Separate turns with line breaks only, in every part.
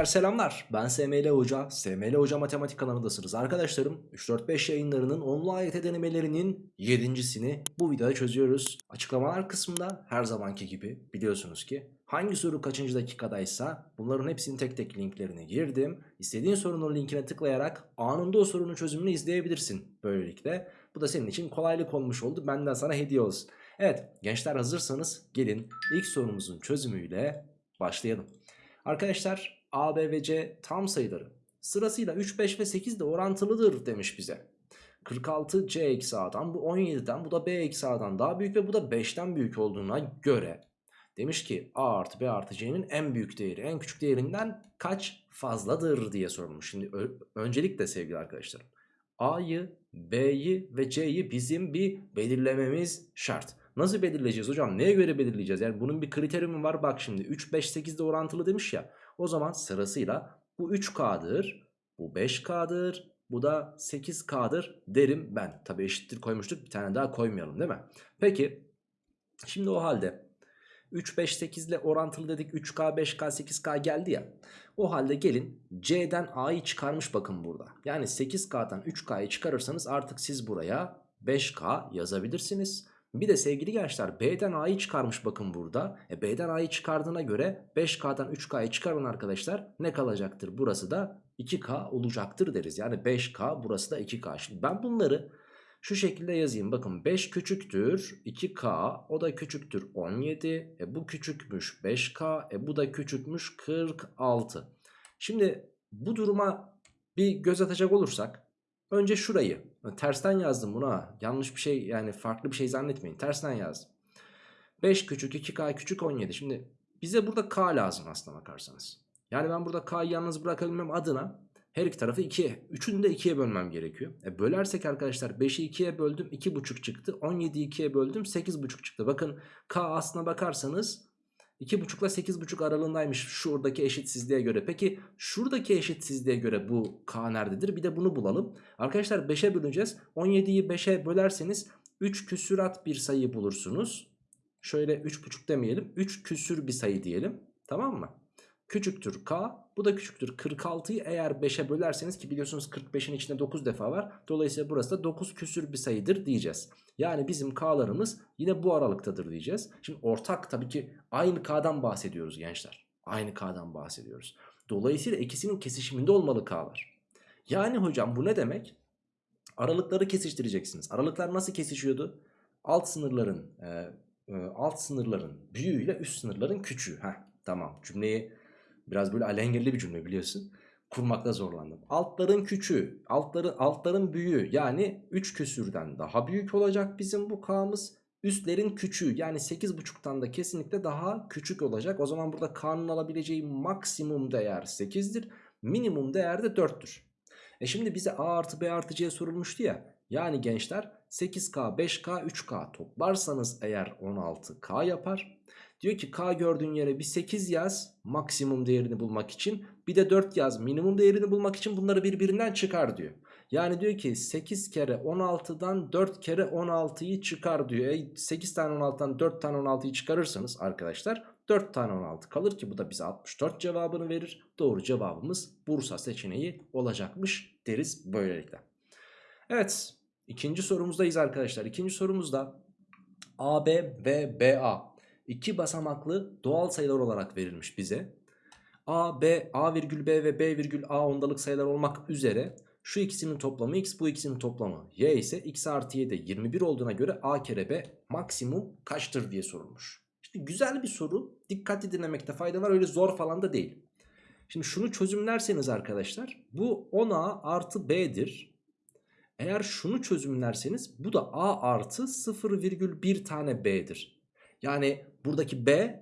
Gençler selamlar. Ben SML Hoca. SML Hoca Matematik kanalındasınız. Arkadaşlarım 3-4-5 yayınlarının onlu AYT denemelerinin 7.sini bu videoda çözüyoruz. Açıklamalar kısmında her zamanki gibi biliyorsunuz ki hangi soru kaçıncı dakikadaysa bunların hepsinin tek tek linklerine girdim. İstediğin sorunun linkine tıklayarak anında o sorunun çözümünü izleyebilirsin. Böylelikle bu da senin için kolaylık olmuş oldu. Benden sana hediye olsun. Evet gençler hazırsanız gelin ilk sorumuzun çözümüyle başlayalım. Arkadaşlar A, B ve C tam sayıları sırasıyla 3, 5 ve 8 de orantılıdır demiş bize. 46 C eksi A'dan bu 17'den bu da B eksi A'dan daha büyük ve bu da 5'ten büyük olduğuna göre demiş ki A artı B artı C'nin en büyük değeri en küçük değerinden kaç fazladır diye sorulmuş. Şimdi öncelikle sevgili arkadaşlarım A'yı, B'yi ve C'yi bizim bir belirlememiz şart. Nasıl belirleyeceğiz hocam? Neye göre belirleyeceğiz? Yani bunun bir kriteri var? Bak şimdi 3, 5, 8 de orantılı demiş ya. O zaman sırasıyla bu 3K'dır, bu 5K'dır, bu da 8K'dır derim ben. Tabi eşittir koymuştuk bir tane daha koymayalım değil mi? Peki şimdi o halde 3, 5, 8 ile orantılı dedik 3K, 5K, 8K geldi ya. O halde gelin C'den A'yı çıkarmış bakın burada. Yani 8K'dan 3K'yı çıkarırsanız artık siz buraya 5K yazabilirsiniz. Bir de sevgili gençler B'den A'yı çıkarmış bakın burada. E, B'den A'yı çıkardığına göre 5K'dan 3K'yı çıkarın arkadaşlar. Ne kalacaktır? Burası da 2K olacaktır deriz. Yani 5K burası da 2K. Şimdi ben bunları şu şekilde yazayım. Bakın 5 küçüktür 2K o da küçüktür 17. E, bu küçükmüş 5K e, bu da küçükmüş 46. Şimdi bu duruma bir göz atacak olursak Önce şurayı. Tersten yazdım buna. Yanlış bir şey yani farklı bir şey zannetmeyin. Tersten yazdım. 5 küçük 2K küçük 17. Şimdi bize burada K lazım aslına bakarsanız. Yani ben burada K'yı yalnız bırakabilmem adına her iki tarafı 2'ye. Üçünü de 2'ye bölmem gerekiyor. E bölersek arkadaşlar 5'i 2'ye böldüm 2,5 çıktı. 17'yi 2'ye böldüm 8,5 çıktı. Bakın K aslına bakarsanız 2,5 ile 8,5 aralığındaymış şuradaki eşitsizliğe göre. Peki şuradaki eşitsizliğe göre bu k nerededir? Bir de bunu bulalım. Arkadaşlar 5'e böleceğiz. 17'yi 5'e bölerseniz 3 küsürat bir sayı bulursunuz. Şöyle 3,5 demeyelim. 3 küsür bir sayı diyelim. Tamam mı? Küçüktür k. Bu da küçüktür. 46'yı eğer 5'e bölerseniz ki biliyorsunuz 45'in içinde 9 defa var. Dolayısıyla burası da 9 küsür bir sayıdır diyeceğiz. Yani bizim k'larımız yine bu aralıktadır diyeceğiz. Şimdi ortak tabii ki aynı k'dan bahsediyoruz gençler. Aynı k'dan bahsediyoruz. Dolayısıyla ikisinin kesişiminde olmalı k'lar. Yani hocam bu ne demek? Aralıkları kesiştireceksiniz. Aralıklar nasıl kesişiyordu? Alt sınırların e, e, alt sınırların büyüğüyle üst sınırların küçüğü. Heh, tamam cümleyi biraz böyle alengirli bir cümle biliyorsun kurmakta zorlandım. Altların küçüğü, altların, altların büyüğü yani 3 küsürden daha büyük olacak bizim bu k'mız. Üstlerin küçüğü yani 8.5'tan da kesinlikle daha küçük olacak. O zaman burada k'nın alabileceği maksimum değer 8'dir. Minimum değer de 4'tür. E şimdi bize a artı b artı c sorulmuştu ya. Yani gençler 8k 5k 3k toplarsanız eğer 16k yapar. Diyor ki K gördüğün yere bir 8 yaz maksimum değerini bulmak için. Bir de 4 yaz minimum değerini bulmak için bunları birbirinden çıkar diyor. Yani diyor ki 8 kere 16'dan 4 kere 16'yı çıkar diyor. E 8 tane 16'dan 4 tane 16'yı çıkarırsanız arkadaşlar 4 tane 16 kalır ki bu da bize 64 cevabını verir. Doğru cevabımız Bursa seçeneği olacakmış deriz böylelikle. Evet ikinci sorumuzdayız arkadaşlar. İkinci sorumuzda AB ve BA iki basamaklı doğal sayılar olarak verilmiş bize. A, B, A virgül B ve B virgül A ondalık sayılar olmak üzere şu ikisinin toplamı x bu ikisinin toplamı y ise x artı y de 21 olduğuna göre A kere B maksimum kaçtır diye sorulmuş. Şimdi güzel bir soru dikkatli dinlemekte fayda var öyle zor falan da değil. Şimdi şunu çözümlerseniz arkadaşlar bu 10A artı B'dir. Eğer şunu çözümlerseniz bu da A artı 0,1 tane B'dir. Yani buradaki B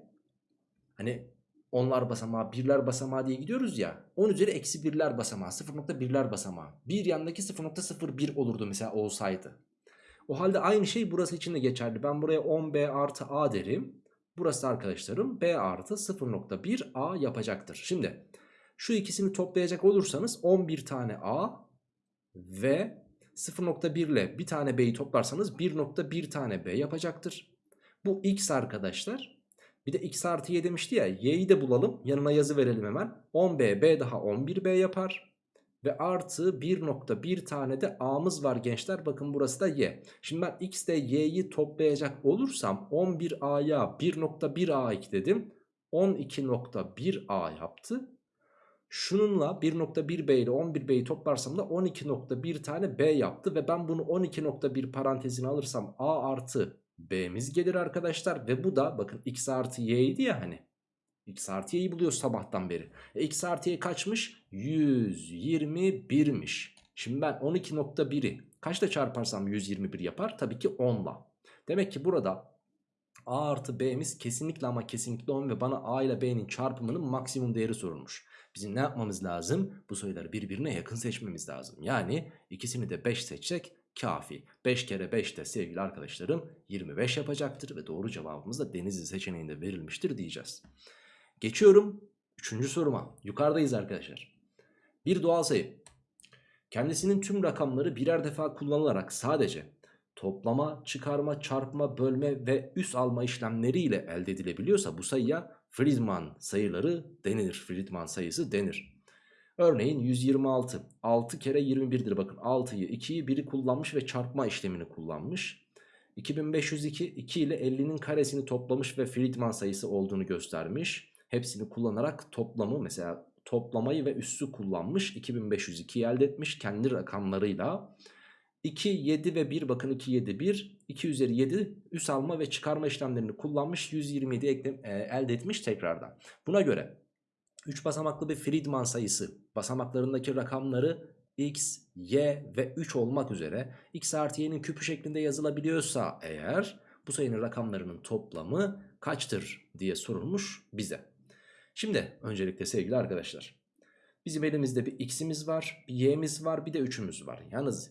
hani onlar basamağı birler basamağı diye gidiyoruz ya 10 üzeri eksi birler basamağı 0.1'ler basamağı bir yandaki 0.01 olurdu mesela olsaydı. O halde aynı şey burası için de geçerli. Ben buraya 10B artı A derim. Burası arkadaşlarım B artı 0.1 A yapacaktır. Şimdi şu ikisini toplayacak olursanız 11 tane A ve 0.1 ile bir tane B'yi toplarsanız 1.1 tane B yapacaktır. Bu x arkadaşlar. Bir de x artı y demişti ya. Y'yi de bulalım. Yanına yazı verelim hemen. 10b, b daha 11b yapar. Ve artı 1.1 tane de a'mız var gençler. Bakın burası da y. Şimdi ben x ile y'yi toplayacak olursam 11a'ya 1.1a ekledim. 12.1a yaptı. Şununla 1.1b ile 11b'yi toplarsam da 12.1 tane b yaptı. Ve ben bunu 12.1 parantezine alırsam a artı b'miz gelir arkadaşlar. Ve bu da bakın x artı y idi ya hani. X artı y'yi buluyoruz sabahtan beri. E, x artı y kaçmış? 121'miş. Şimdi ben 12.1'i kaçla çarparsam 121 yapar? Tabii ki 10'la. Demek ki burada a artı b'miz kesinlikle ama kesinlikle 10 ve bana a ile b'nin çarpımının maksimum değeri sorulmuş. Bizim ne yapmamız lazım? Bu sayıları birbirine yakın seçmemiz lazım. Yani ikisini de 5 seçsek kafi. 5 kere 5 de sevgili arkadaşlarım 25 yapacaktır ve doğru cevabımız da Denizli seçeneğinde verilmiştir diyeceğiz. Geçiyorum 3. soruma. Yukarıdayız arkadaşlar. Bir doğal sayı kendisinin tüm rakamları birer defa kullanılarak sadece toplama, çıkarma, çarpma, bölme ve üs alma işlemleriyle elde edilebiliyorsa bu sayıya Friedman sayıları denilir. Friedman sayısı denir. Örneğin 126. 6 kere 21'dir bakın. 6'yı 2'yi biri kullanmış ve çarpma işlemini kullanmış. 2502 2 ile 50'nin karesini toplamış ve Friedman sayısı olduğunu göstermiş. Hepsini kullanarak toplamı mesela toplamayı ve üssü kullanmış. 2502 elde etmiş kendi rakamlarıyla. 2, 7 ve 1 bakın 2, 7, 1. 2 üzeri 7 üs alma ve çıkarma işlemlerini kullanmış. 127 ekle, e, elde etmiş tekrardan. Buna göre 3 basamaklı bir Friedman sayısı basamaklarındaki rakamları x, y ve 3 olmak üzere x artı y'nin küpü şeklinde yazılabiliyorsa eğer bu sayının rakamlarının toplamı kaçtır diye sorulmuş bize. Şimdi öncelikle sevgili arkadaşlar bizim elimizde bir x'imiz var, bir y'miz var, bir de 3'ümüz var. Yalnız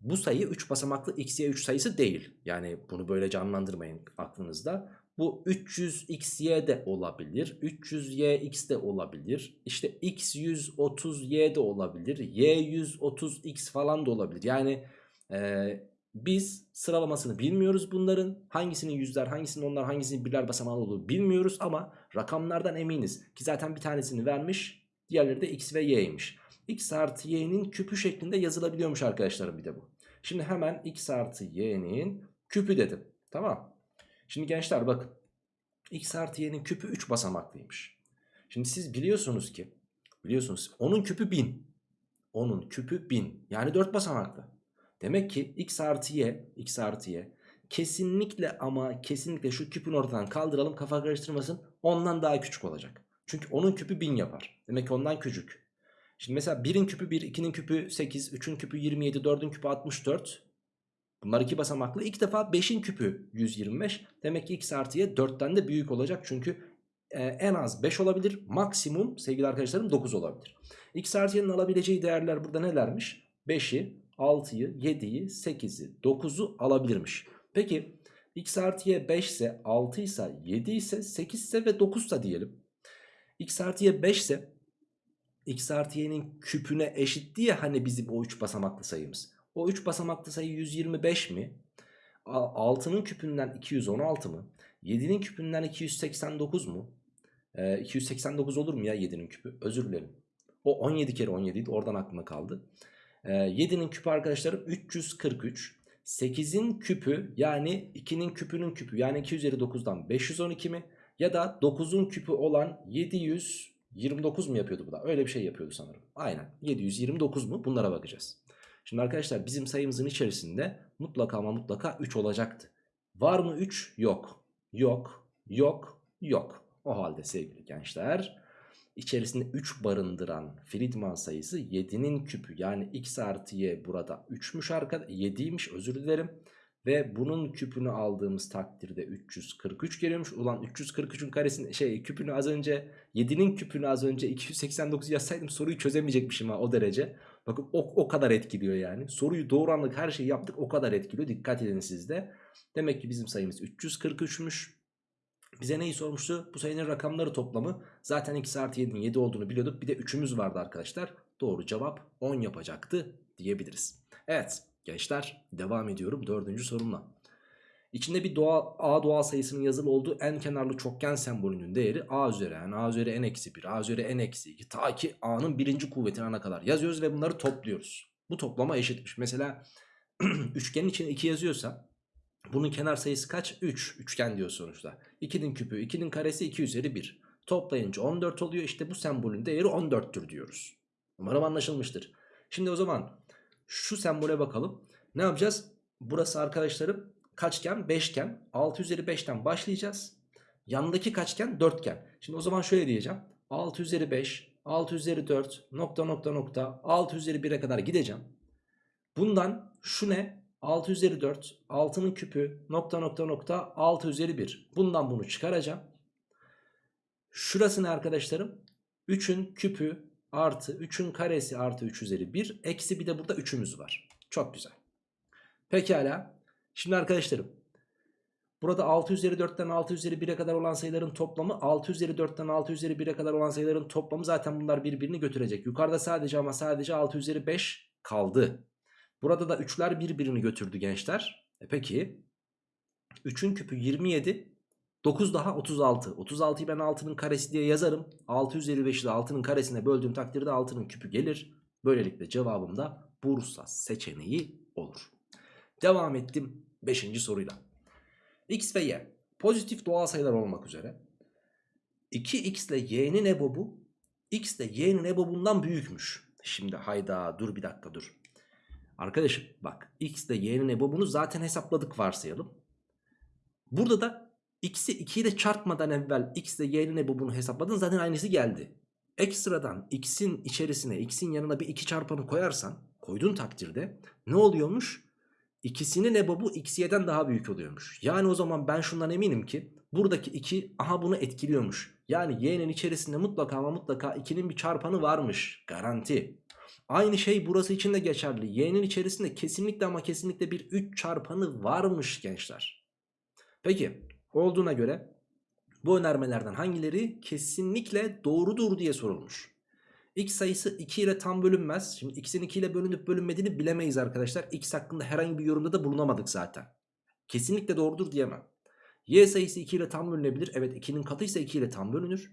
bu sayı 3 basamaklı x, y, 3 sayısı değil. Yani bunu böyle canlandırmayın aklınızda. Bu 300xy de olabilir. 300yx de olabilir. İşte x 130y de olabilir. y 130x falan da olabilir. Yani e, biz sıralamasını bilmiyoruz bunların. Hangisinin yüzler, hangisinin onlar, hangisinin birler basamağı olduğunu bilmiyoruz. Ama rakamlardan eminiz. Ki zaten bir tanesini vermiş. Diğerleri de x ve y'ymiş. x artı y'nin küpü şeklinde yazılabiliyormuş arkadaşlarım bir de bu. Şimdi hemen x artı y'nin küpü dedim. Tamam. Şimdi gençler bakın. x artı y'nin küpü 3 basamaklıymış. Şimdi siz biliyorsunuz ki biliyorsunuz onun küpü 1000. Onun küpü 1000. Yani 4 basamaklı. Demek ki x artı y, x artı y kesinlikle ama kesinlikle şu küpün ortadan kaldıralım kafa karıştırmasın. Ondan daha küçük olacak. Çünkü onun küpü 1000 yapar. Demek ki ondan küçük. Şimdi mesela 1'in küpü 1, 2'nin küpü 8, 3'ün küpü 27, 4'ün küpü 64. Bunlar iki basamaklı. İlk defa 5'in küpü 125. Demek ki x artı y 4'ten de büyük olacak. Çünkü e, en az 5 olabilir. Maksimum sevgili arkadaşlarım 9 olabilir. x artı y'nin alabileceği değerler burada nelermiş? 5'i, 6'yı, 7'yi, 8'i, 9'u alabilirmiş. Peki x artı y 5 ise, 6 ise, 7 ise, 8 ise ve 9 ise diyelim. x artı y 5 ise x artı y'nin küpüne eşit diye hani bizim o 3 basamaklı sayımız. O 3 basamaklı sayı 125 mi? 6'nın küpünden 216 mı? 7'nin küpünden 289 mu? Ee, 289 olur mu ya 7'nin küpü? Özür dilerim. O 17 kere 17 idi oradan aklıma kaldı. Ee, 7'nin küpü arkadaşlarım 343. 8'in küpü yani 2'nin küpünün küpü yani 2 üzeri 9'dan 512 mi? Ya da 9'un küpü olan 729 mu yapıyordu bu da? Öyle bir şey yapıyordu sanırım. Aynen 729 mu? Bunlara bakacağız. Şimdi arkadaşlar bizim sayımızın içerisinde mutlaka ama mutlaka 3 olacaktı. Var mı 3? Yok. Yok. Yok. Yok. O halde sevgili gençler içerisinde 3 barındıran Friedman sayısı 7'nin küpü yani x artı y burada 3'müş arkadaşlar 7'ymiş özür dilerim. Ve bunun küpünü aldığımız takdirde 343 geliyormuş. Ulan 343'ün karesini şey küpünü az önce 7'nin küpünü az önce 289 yazsaydım soruyu çözemeyecekmişim ha o derece. Bakın o, o kadar etkiliyor yani. Soruyu doğru anlık her şeyi yaptık o kadar etkiliyor. Dikkat edin sizde. Demek ki bizim sayımız 343'müş. Bize neyi sormuştu? Bu sayının rakamları toplamı. Zaten x artı 7'nin 7 olduğunu biliyorduk. Bir de 3'ümüz vardı arkadaşlar. Doğru cevap 10 yapacaktı diyebiliriz. Evet gençler devam ediyorum dördüncü sorumla. İçinde bir doğal, A doğal sayısının yazılı olduğu en kenarlı çokgen sembolünün değeri A üzeri n, A üzeri n eksi 1, A üzeri n eksi 2 ta ki A'nın birinci kuvvetine ana kadar yazıyoruz ve bunları topluyoruz. Bu toplama eşitmiş. Mesela üçgenin içine 2 yazıyorsa bunun kenar sayısı kaç? 3. Üçgen diyor sonuçta. 2'nin küpü 2'nin karesi 2 üzeri 1. Toplayınca 14 oluyor. İşte bu sembolün değeri 14'tür diyoruz. Umarım anlaşılmıştır. Şimdi o zaman şu sembole bakalım. Ne yapacağız? Burası arkadaşlarım kaçgen? Beşgen. 6 üzeri 5'ten başlayacağız. Yanındaki kaçgen? Dörtgen. Şimdi o zaman şöyle diyeceğim. 6 üzeri 5, 6 üzeri 4, nokta nokta nokta, 6 üzeri 1'e kadar gideceğim. Bundan şu ne? 6 üzeri 4, 6'nın küpü, nokta nokta nokta, 6 üzeri 1. Bundan bunu çıkaracağım. Şurası ne arkadaşlarım? 3'ün küpü artı 3'ün karesi artı 3 üzeri 1. Eksi bir de burada 3'ümüz var. Çok güzel. Pekala. Şimdi arkadaşlarım. Burada 6 üzeri 4'ten 6 üzeri 1'e kadar olan sayıların toplamı 6 üzeri 4'ten 6 üzeri 1'e kadar olan sayıların toplamı zaten bunlar birbirini götürecek. Yukarıda sadece ama sadece 6 üzeri 5 kaldı. Burada da 3'ler birbirini götürdü gençler. E peki 3'ün küpü 27 9 daha 36. 36'yı ben 6'nın karesi diye yazarım. 6 üzeri 5'i de 6'nın karesine böldüğüm takdirde 6'nın küpü gelir. Böylelikle cevabım da Bursa seçeneği olur. Devam ettim 5. soruyla. X ve Y pozitif doğal sayılar olmak üzere 2x ile y'nin ebobu x ile y'nin ebobundan büyükmüş. Şimdi hayda dur bir dakika dur. Arkadaşım bak x ile y'nin ebobunu zaten hesapladık varsayalım. Burada da x'i 2 ile çarpmadan evvel x ile y'nin ebobunu hesapladın zaten aynısı geldi. Ekstradan x'in içerisine x'in yanına bir 2 çarpanı koyarsan koyduğun takdirde ne oluyormuş? İkisinin ebobu x y'den daha büyük oluyormuş. Yani o zaman ben şundan eminim ki buradaki 2 aha bunu etkiliyormuş. Yani y'nin içerisinde mutlaka ama mutlaka 2'nin bir çarpanı varmış. Garanti. Aynı şey burası için de geçerli. Y'nin içerisinde kesinlikle ama kesinlikle bir 3 çarpanı varmış gençler. Peki olduğuna göre bu önermelerden hangileri kesinlikle doğrudur diye sorulmuş. X sayısı 2 ile tam bölünmez. Şimdi x'in 2 ile bölünüp bölünmediğini bilemeyiz arkadaşlar. X hakkında herhangi bir yorumda da bulunamadık zaten. Kesinlikle doğrudur diyemem. Y sayısı 2 ile tam bölünebilir. Evet 2'nin katıysa 2 ile tam bölünür.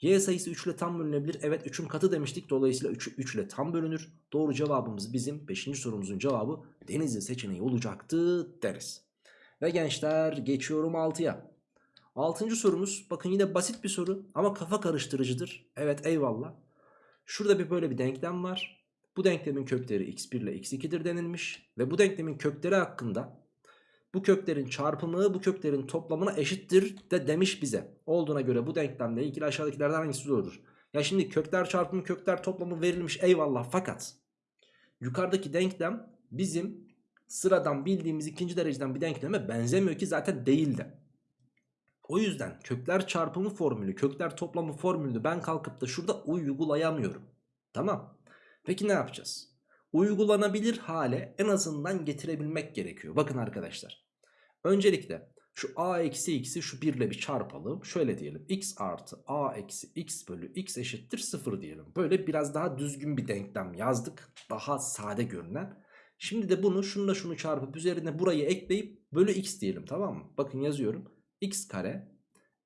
Y sayısı 3 ile tam bölünebilir. Evet 3'ün katı demiştik. Dolayısıyla 3, 3 ile tam bölünür. Doğru cevabımız bizim 5. sorumuzun cevabı Denizli seçeneği olacaktı deriz. Ve gençler geçiyorum 6'ya. 6. sorumuz bakın yine basit bir soru ama kafa karıştırıcıdır. Evet eyvallah. Şurada bir böyle bir denklem var. Bu denklemin kökleri x1 ile x2'dir denilmiş. Ve bu denklemin kökleri hakkında bu köklerin çarpımı bu köklerin toplamına eşittir de demiş bize. Olduğuna göre bu denklemle ilgili aşağıdakilerden hangisi doğrudur? Ya şimdi kökler çarpımı kökler toplamı verilmiş eyvallah fakat yukarıdaki denklem bizim sıradan bildiğimiz ikinci dereceden bir denkleme benzemiyor ki zaten değil de. O yüzden kökler çarpımı formülü, kökler toplamı formülünü ben kalkıp da şurada uygulayamıyorum. Tamam. Peki ne yapacağız? Uygulanabilir hale en azından getirebilmek gerekiyor. Bakın arkadaşlar. Öncelikle şu a eksi x'i şu 1 ile bir çarpalım. Şöyle diyelim. x artı a eksi x bölü x eşittir 0 diyelim. Böyle biraz daha düzgün bir denklem yazdık. Daha sade görünen. Şimdi de bunu şununla şunu çarpıp üzerine burayı ekleyip bölü x diyelim tamam mı? Bakın yazıyorum x kare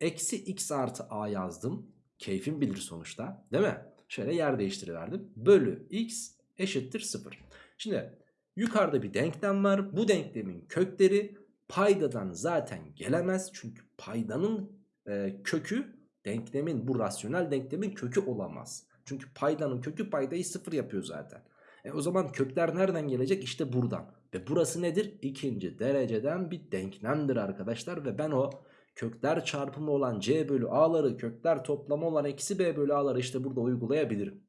eksi x artı a yazdım. Keyfim bilir sonuçta değil mi? Şöyle yer değiştiriverdim. Bölü x eşittir 0. Şimdi yukarıda bir denklem var. Bu denklemin kökleri paydadan zaten gelemez. Çünkü paydanın e, kökü denklemin bu rasyonel denklemin kökü olamaz. Çünkü paydanın kökü paydayı 0 yapıyor zaten. E o zaman kökler nereden gelecek? İşte buradan. Ve burası nedir? İkinci dereceden bir denklemdir arkadaşlar. Ve ben o kökler çarpımı olan c bölü a'ları kökler toplamı olan eksi b bölü a'ları işte burada uygulayabilirim.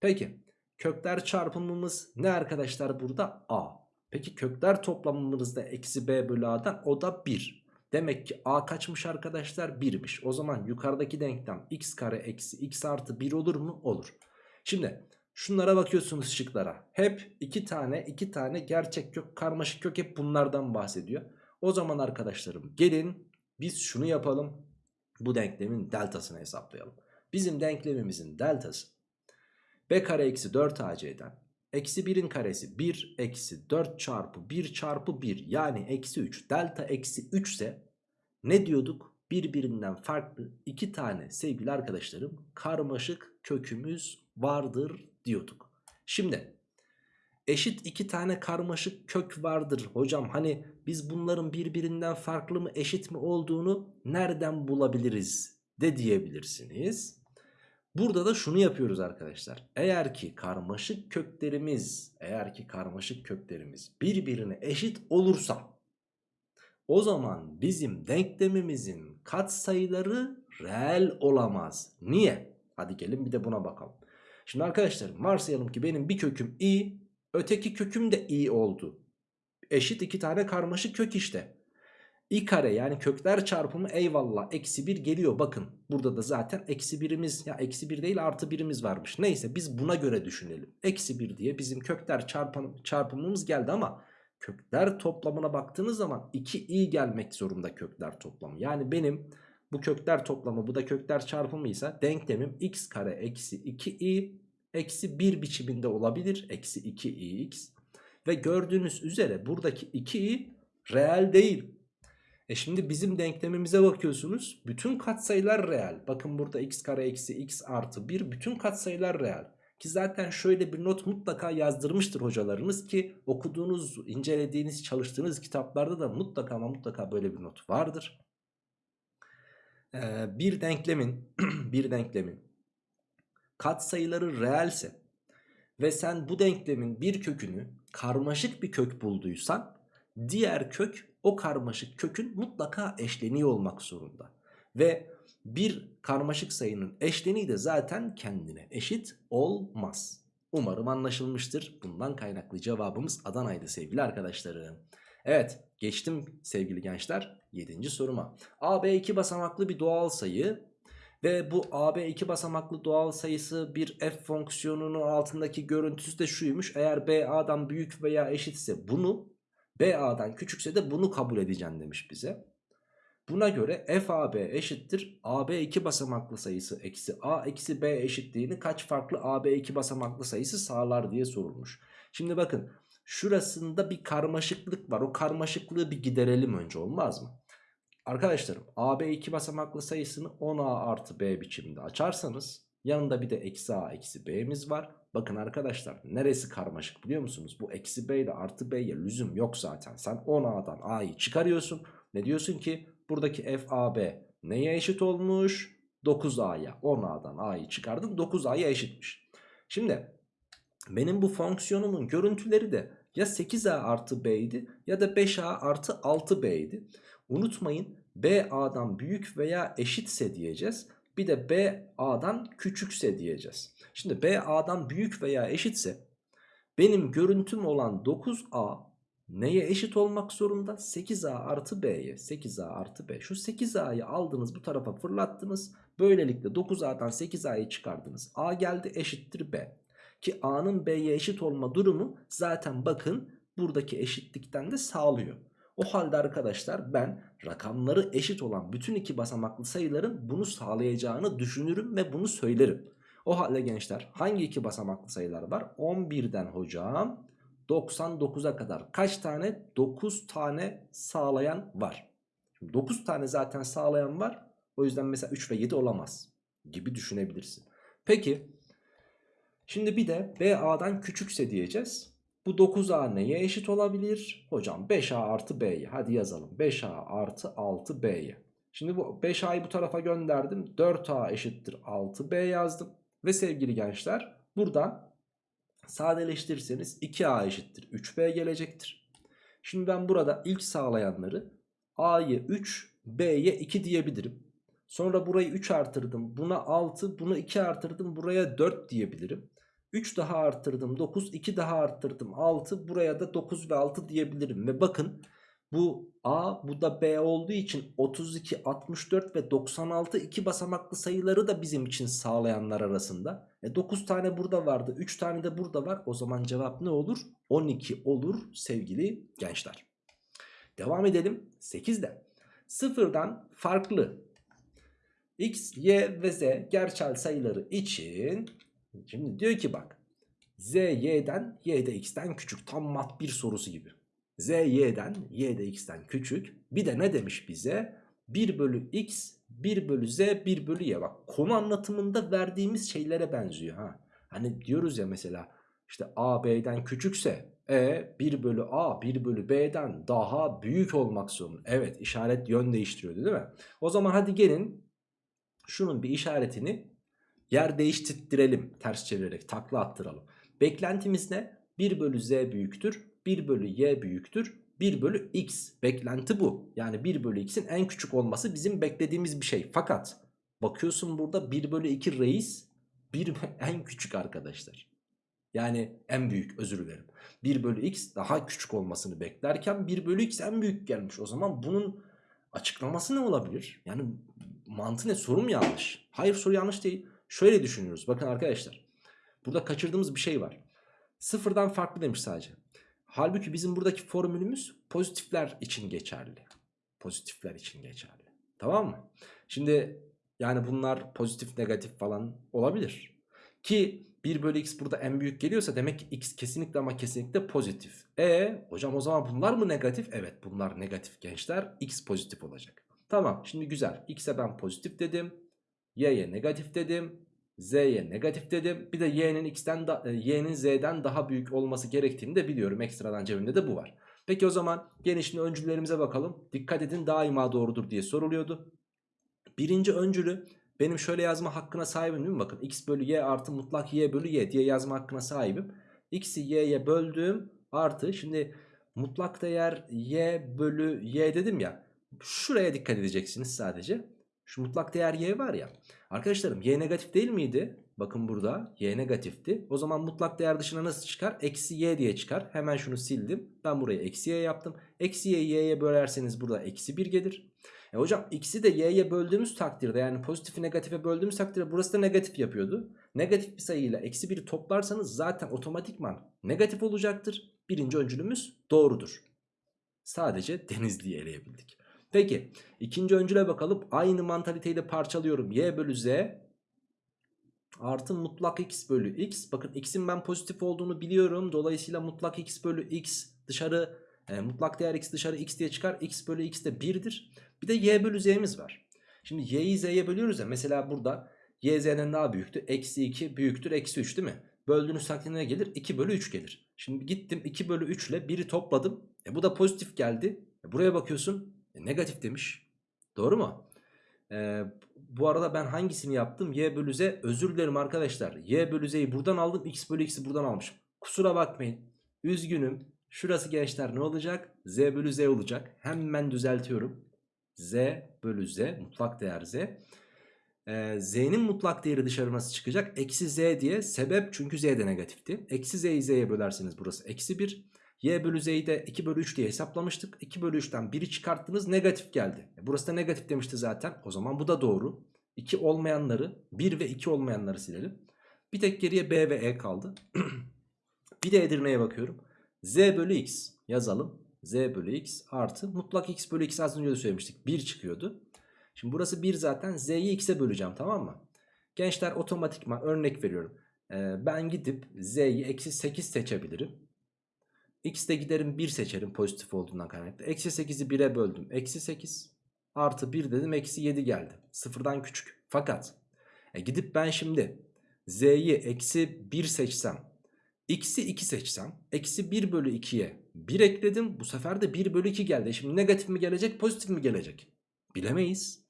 Peki kökler çarpımımız ne arkadaşlar burada? a. Peki kökler toplamımız da eksi b bölü a'dan o da 1. Demek ki a kaçmış arkadaşlar? 1'miş. O zaman yukarıdaki denklem x kare eksi x artı 1 olur mu? Olur. Şimdi Şunlara bakıyorsunuz şıklara. Hep iki tane iki tane gerçek kök karmaşık kök hep bunlardan bahsediyor. O zaman arkadaşlarım gelin biz şunu yapalım. Bu denklemin deltasını hesaplayalım. Bizim denklemimizin deltası b kare eksi 4 ac'den Eksi 1'in karesi 1 eksi 4 çarpı 1 çarpı 1 yani eksi 3. Delta eksi 3 ise ne diyorduk? Birbirinden farklı iki tane sevgili arkadaşlarım karmaşık kökümüz vardır diyorduk. Şimdi eşit iki tane karmaşık kök vardır hocam. Hani biz bunların birbirinden farklı mı eşit mi olduğunu nereden bulabiliriz de diyebilirsiniz. Burada da şunu yapıyoruz arkadaşlar. Eğer ki karmaşık köklerimiz, eğer ki karmaşık köklerimiz birbirine eşit olursa o zaman bizim denklemimizin katsayıları reel olamaz. Niye? Hadi gelin bir de buna bakalım. Şimdi arkadaşlar varsayalım ki benim bir köküm i, öteki köküm de i oldu. Eşit iki tane karmaşık kök işte. i kare yani kökler çarpımı eyvallah eksi 1 geliyor bakın. Burada da zaten eksi birimiz ya eksi 1 değil artı birimiz varmış. Neyse biz buna göre düşünelim. Eksi 1 diye bizim kökler çarpım, çarpımımız geldi ama kökler toplamına baktığınız zaman 2i gelmek zorunda kökler toplamı. Yani benim bu kökler toplamı bu da kökler çarpımıysa denklemim x kare eksi 2i eksi 1 biçiminde olabilir. Eksi 2ix ve gördüğünüz üzere buradaki 2i reel değil. E şimdi bizim denklemimize bakıyorsunuz. Bütün katsayılar reel. Bakın burada x kare eksi x artı 1 bütün katsayılar reel. Ki zaten şöyle bir not mutlaka yazdırmıştır hocalarınız ki okuduğunuz, incelediğiniz, çalıştığınız kitaplarda da mutlaka ama mutlaka böyle bir not vardır. Ee, bir denklemin bir denklemin katsayıları reelse ve sen bu denklemin bir kökünü karmaşık bir kök bulduysan diğer kök o karmaşık kökün mutlaka eşleniği olmak zorunda. Ve bir karmaşık sayının eşleniği de zaten kendine eşit olmaz. Umarım anlaşılmıştır. Bundan kaynaklı cevabımız Adana'ydı sevgili arkadaşlarım. Evet geçtim sevgili gençler 7. soruma. AB iki basamaklı bir doğal sayı ve bu AB iki basamaklı doğal sayısı bir f fonksiyonunun altındaki görüntüsü de şuymuş. Eğer BA'dan büyük veya eşitse bunu BA'dan küçükse de bunu kabul edeceğim demiş bize. Buna göre FAB eşittir AB 2 basamaklı sayısı eksi A eksi B eşitliğini kaç farklı AB 2 basamaklı sayısı sağlar diye sorulmuş. Şimdi bakın şurasında bir karmaşıklık var. O karmaşıklığı bir giderelim önce olmaz mı? Arkadaşlarım AB 2 basamaklı sayısını 10A artı B biçiminde açarsanız yanında bir de eksi A eksi B'miz var. Bakın arkadaşlar neresi karmaşık biliyor musunuz? Bu eksi B ile artı B'ye lüzum yok zaten. Sen 10A'dan A'yı çıkarıyorsun. Ne diyorsun ki? Buradaki FAB neye eşit olmuş? 9A'ya 10A'dan A'yı çıkardın 9A'ya eşitmiş. Şimdi benim bu fonksiyonumun görüntüleri de ya 8A artı B'ydi ya da 5A artı 6B'ydi. Unutmayın B A'dan büyük veya eşitse diyeceğiz. Bir de B A'dan küçükse diyeceğiz. Şimdi B A'dan büyük veya eşitse benim görüntüm olan 9A neye eşit olmak zorunda? 8A artı B'ye. 8A artı B. Şu 8A'yı aldınız bu tarafa fırlattınız. Böylelikle 9A'dan 8A'yı çıkardınız. A geldi eşittir B. Ki A'nın B'ye eşit olma durumu zaten bakın buradaki eşitlikten de sağlıyor. O halde arkadaşlar ben rakamları eşit olan bütün iki basamaklı sayıların bunu sağlayacağını düşünürüm ve bunu söylerim. O halde gençler hangi iki basamaklı sayılar var? 11'den hocam 99'a kadar kaç tane? 9 tane sağlayan var. Şimdi 9 tane zaten sağlayan var. O yüzden mesela 3 ve 7 olamaz gibi düşünebilirsin. Peki şimdi bir de BA'dan küçükse diyeceğiz. Bu 9A neye eşit olabilir? Hocam 5A artı B'ye. Hadi yazalım. 5A artı 6B'ye. Şimdi bu 5A'yı bu tarafa gönderdim. 4A eşittir 6B yazdım. Ve sevgili gençler buradan sadeleştirirseniz 2A eşittir 3B gelecektir. Şimdi ben burada ilk sağlayanları A'yı 3 B'ye 2 diyebilirim. Sonra burayı 3 artırdım buna 6 bunu 2 artırdım buraya 4 diyebilirim. 3 daha arttırdım 9 2 daha arttırdım 6 buraya da 9 ve 6 diyebilirim. Ve bakın bu A bu da B olduğu için 32, 64 ve 96 iki basamaklı sayıları da bizim için sağlayanlar arasında. E 9 tane burada vardı 3 tane de burada var. O zaman cevap ne olur? 12 olur sevgili gençler. Devam edelim 8'de. Sıfırdan farklı x, y ve z gerçel sayıları için şimdi diyor ki bak Z y'den y de x'ten küçük. Tam mat bir sorusu gibi. Z y'den y de x'ten küçük. Bir de ne demiş bize? 1 bölü x 1 bölü z 1 bölü y. Bak konu anlatımında verdiğimiz şeylere benziyor. ha. Hani diyoruz ya mesela işte a b'den küçükse e 1 bölü a 1 bölü b'den daha büyük olmak zorunda. Evet işaret yön değiştiriyordu değil mi? O zaman hadi gelin şunun bir işaretini yer değiştirttirelim ters çevirerek takla attıralım. Beklentimiz ne? 1 bölü z büyüktür 1 bölü y büyüktür 1 bölü x beklenti bu. Yani 1 bölü x'in en küçük olması bizim beklediğimiz bir şey. Fakat bakıyorsun burada 1 bölü 2 reis 1 en küçük arkadaşlar. Yani en büyük özür dilerim. 1 bölü x daha küçük olmasını beklerken 1 bölü x en büyük gelmiş. O zaman bunun açıklaması ne olabilir? Yani mantığı ne? Sorum yanlış. Hayır soru yanlış değil. Şöyle düşünüyoruz. Bakın arkadaşlar. Burada kaçırdığımız bir şey var. Sıfırdan farklı demiş sadece. Halbuki bizim buradaki formülümüz pozitifler için geçerli. Pozitifler için geçerli. Tamam mı? Şimdi yani bunlar pozitif negatif falan olabilir. Ki 1 bölü x burada en büyük geliyorsa demek ki x kesinlikle ama kesinlikle pozitif. E hocam o zaman bunlar mı negatif? Evet bunlar negatif gençler. X pozitif olacak. Tamam şimdi güzel. X'e ben pozitif dedim. Y'ye negatif dedim. Z'ye negatif dedim. Bir de y'nin x'ten e, y'nin z'den daha büyük olması gerektiğini de biliyorum. Ekstradan cebimde de bu var. Peki o zaman şimdi öncüllerimize bakalım. Dikkat edin daima doğrudur diye soruluyordu. Birinci öncülü benim şöyle yazma hakkına sahibim değil mi? Bakın x bölü y artı mutlak y bölü y diye yazma hakkına sahibim. x'i y'ye böldüm artı şimdi mutlak değer y bölü y dedim ya. Şuraya dikkat edeceksiniz sadece. Şu mutlak değer y var ya. Arkadaşlarım y negatif değil miydi? Bakın burada y negatifti. O zaman mutlak değer dışına nasıl çıkar? Eksi y diye çıkar. Hemen şunu sildim. Ben buraya eksi y yaptım. Eksi y'yi y'ye bölerseniz burada eksi 1 gelir. E hocam x'i de y'ye böldüğümüz takdirde yani pozitifi negatife böldüğümüz takdirde burası da negatif yapıyordu. Negatif bir sayıyla eksi 1'i toplarsanız zaten otomatikman negatif olacaktır. Birinci öncülümüz doğrudur. Sadece denizliği eleyebildik. Peki ikinci öncüle bakalım. Aynı mantaliteyi de parçalıyorum. Y bölü Z artı mutlak x bölü x. Bakın x'in ben pozitif olduğunu biliyorum. Dolayısıyla mutlak x bölü x dışarı e, mutlak değer x dışarı x diye çıkar. x bölü x de 1'dir. Bir de y bölü z'miz var. Şimdi y'yi z'ye bölüyoruz ya. Mesela burada y z'den daha büyüktü. Eksi 2 büyüktür eksi 3 değil mi? Böldüğünüz takdirde gelir? 2 bölü 3 gelir. Şimdi gittim 2 bölü 3 ile 1'i topladım. E bu da pozitif geldi. E buraya bakıyorsun. E negatif demiş. Doğru mu? E, bu arada ben hangisini yaptım? Y bölü Z. Özür dilerim arkadaşlar. Y bölü Z'yi buradan aldım. X bölü X'i buradan almışım. Kusura bakmayın. Üzgünüm. Şurası gençler ne olacak? Z bölü Z olacak. Hemen düzeltiyorum. Z bölü Z. Mutlak değer Z. Ee, Z'nin mutlak değeri dışarı nasıl çıkacak? Eksi Z diye. Sebep çünkü Z de negatifti. Eksi Z'yi Z'ye bölerseniz burası eksi 1. Y bölü Z'yi de 2 bölü 3 diye hesaplamıştık. 2 bölü 3'ten 1'i çıkarttınız negatif geldi. E burası da negatif demişti zaten. O zaman bu da doğru. 2 olmayanları 1 ve 2 olmayanları silelim. Bir tek geriye B ve E kaldı. bir de Edirne'ye bakıyorum. Z bölü X yazalım. Z bölü X artı mutlak X bölü X az önce de söylemiştik. 1 çıkıyordu. Şimdi burası 1 zaten. Z'yi X'e böleceğim tamam mı? Gençler otomatikman örnek veriyorum. Ee, ben gidip Z'yi eksi 8 seçebilirim. X'de giderim 1 seçerim pozitif olduğundan kaynaklı. Eksi 8'i 1'e böldüm. Eksi 8 artı 1 dedim eksi 7 geldi. Sıfırdan küçük. Fakat e, gidip ben şimdi Z'yi eksi 1 seçsem. X'i 2 seçsem. Eksi 1 bölü 2'ye 1 ekledim. Bu sefer de 1 bölü 2 geldi. Şimdi negatif mi gelecek pozitif mi gelecek? Bilemeyiz.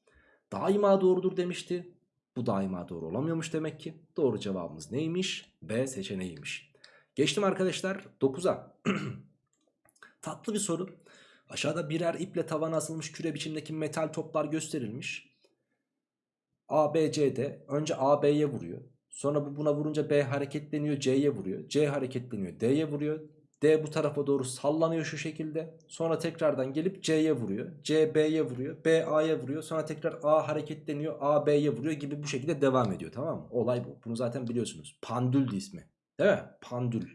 Daima doğrudur demişti. Bu daima doğru olamıyormuş demek ki. Doğru cevabımız neymiş? B seçeneğiymiş. Geçtim arkadaşlar 9'a. Tatlı bir soru. Aşağıda birer iple tavana asılmış küre biçimdeki metal toplar gösterilmiş. A, B, C'de önce A, B'ye vuruyor. Sonra bu buna vurunca B hareketleniyor C'ye vuruyor. C hareketleniyor D'ye vuruyor. D bu tarafa doğru sallanıyor şu şekilde. Sonra tekrardan gelip C'ye vuruyor. C B'ye vuruyor. B A'ya vuruyor. Sonra tekrar A hareketleniyor. A B'ye vuruyor gibi bu şekilde devam ediyor tamam mı? Olay bu. Bunu zaten biliyorsunuz. Pandül ismi. Değil mi? Pandül.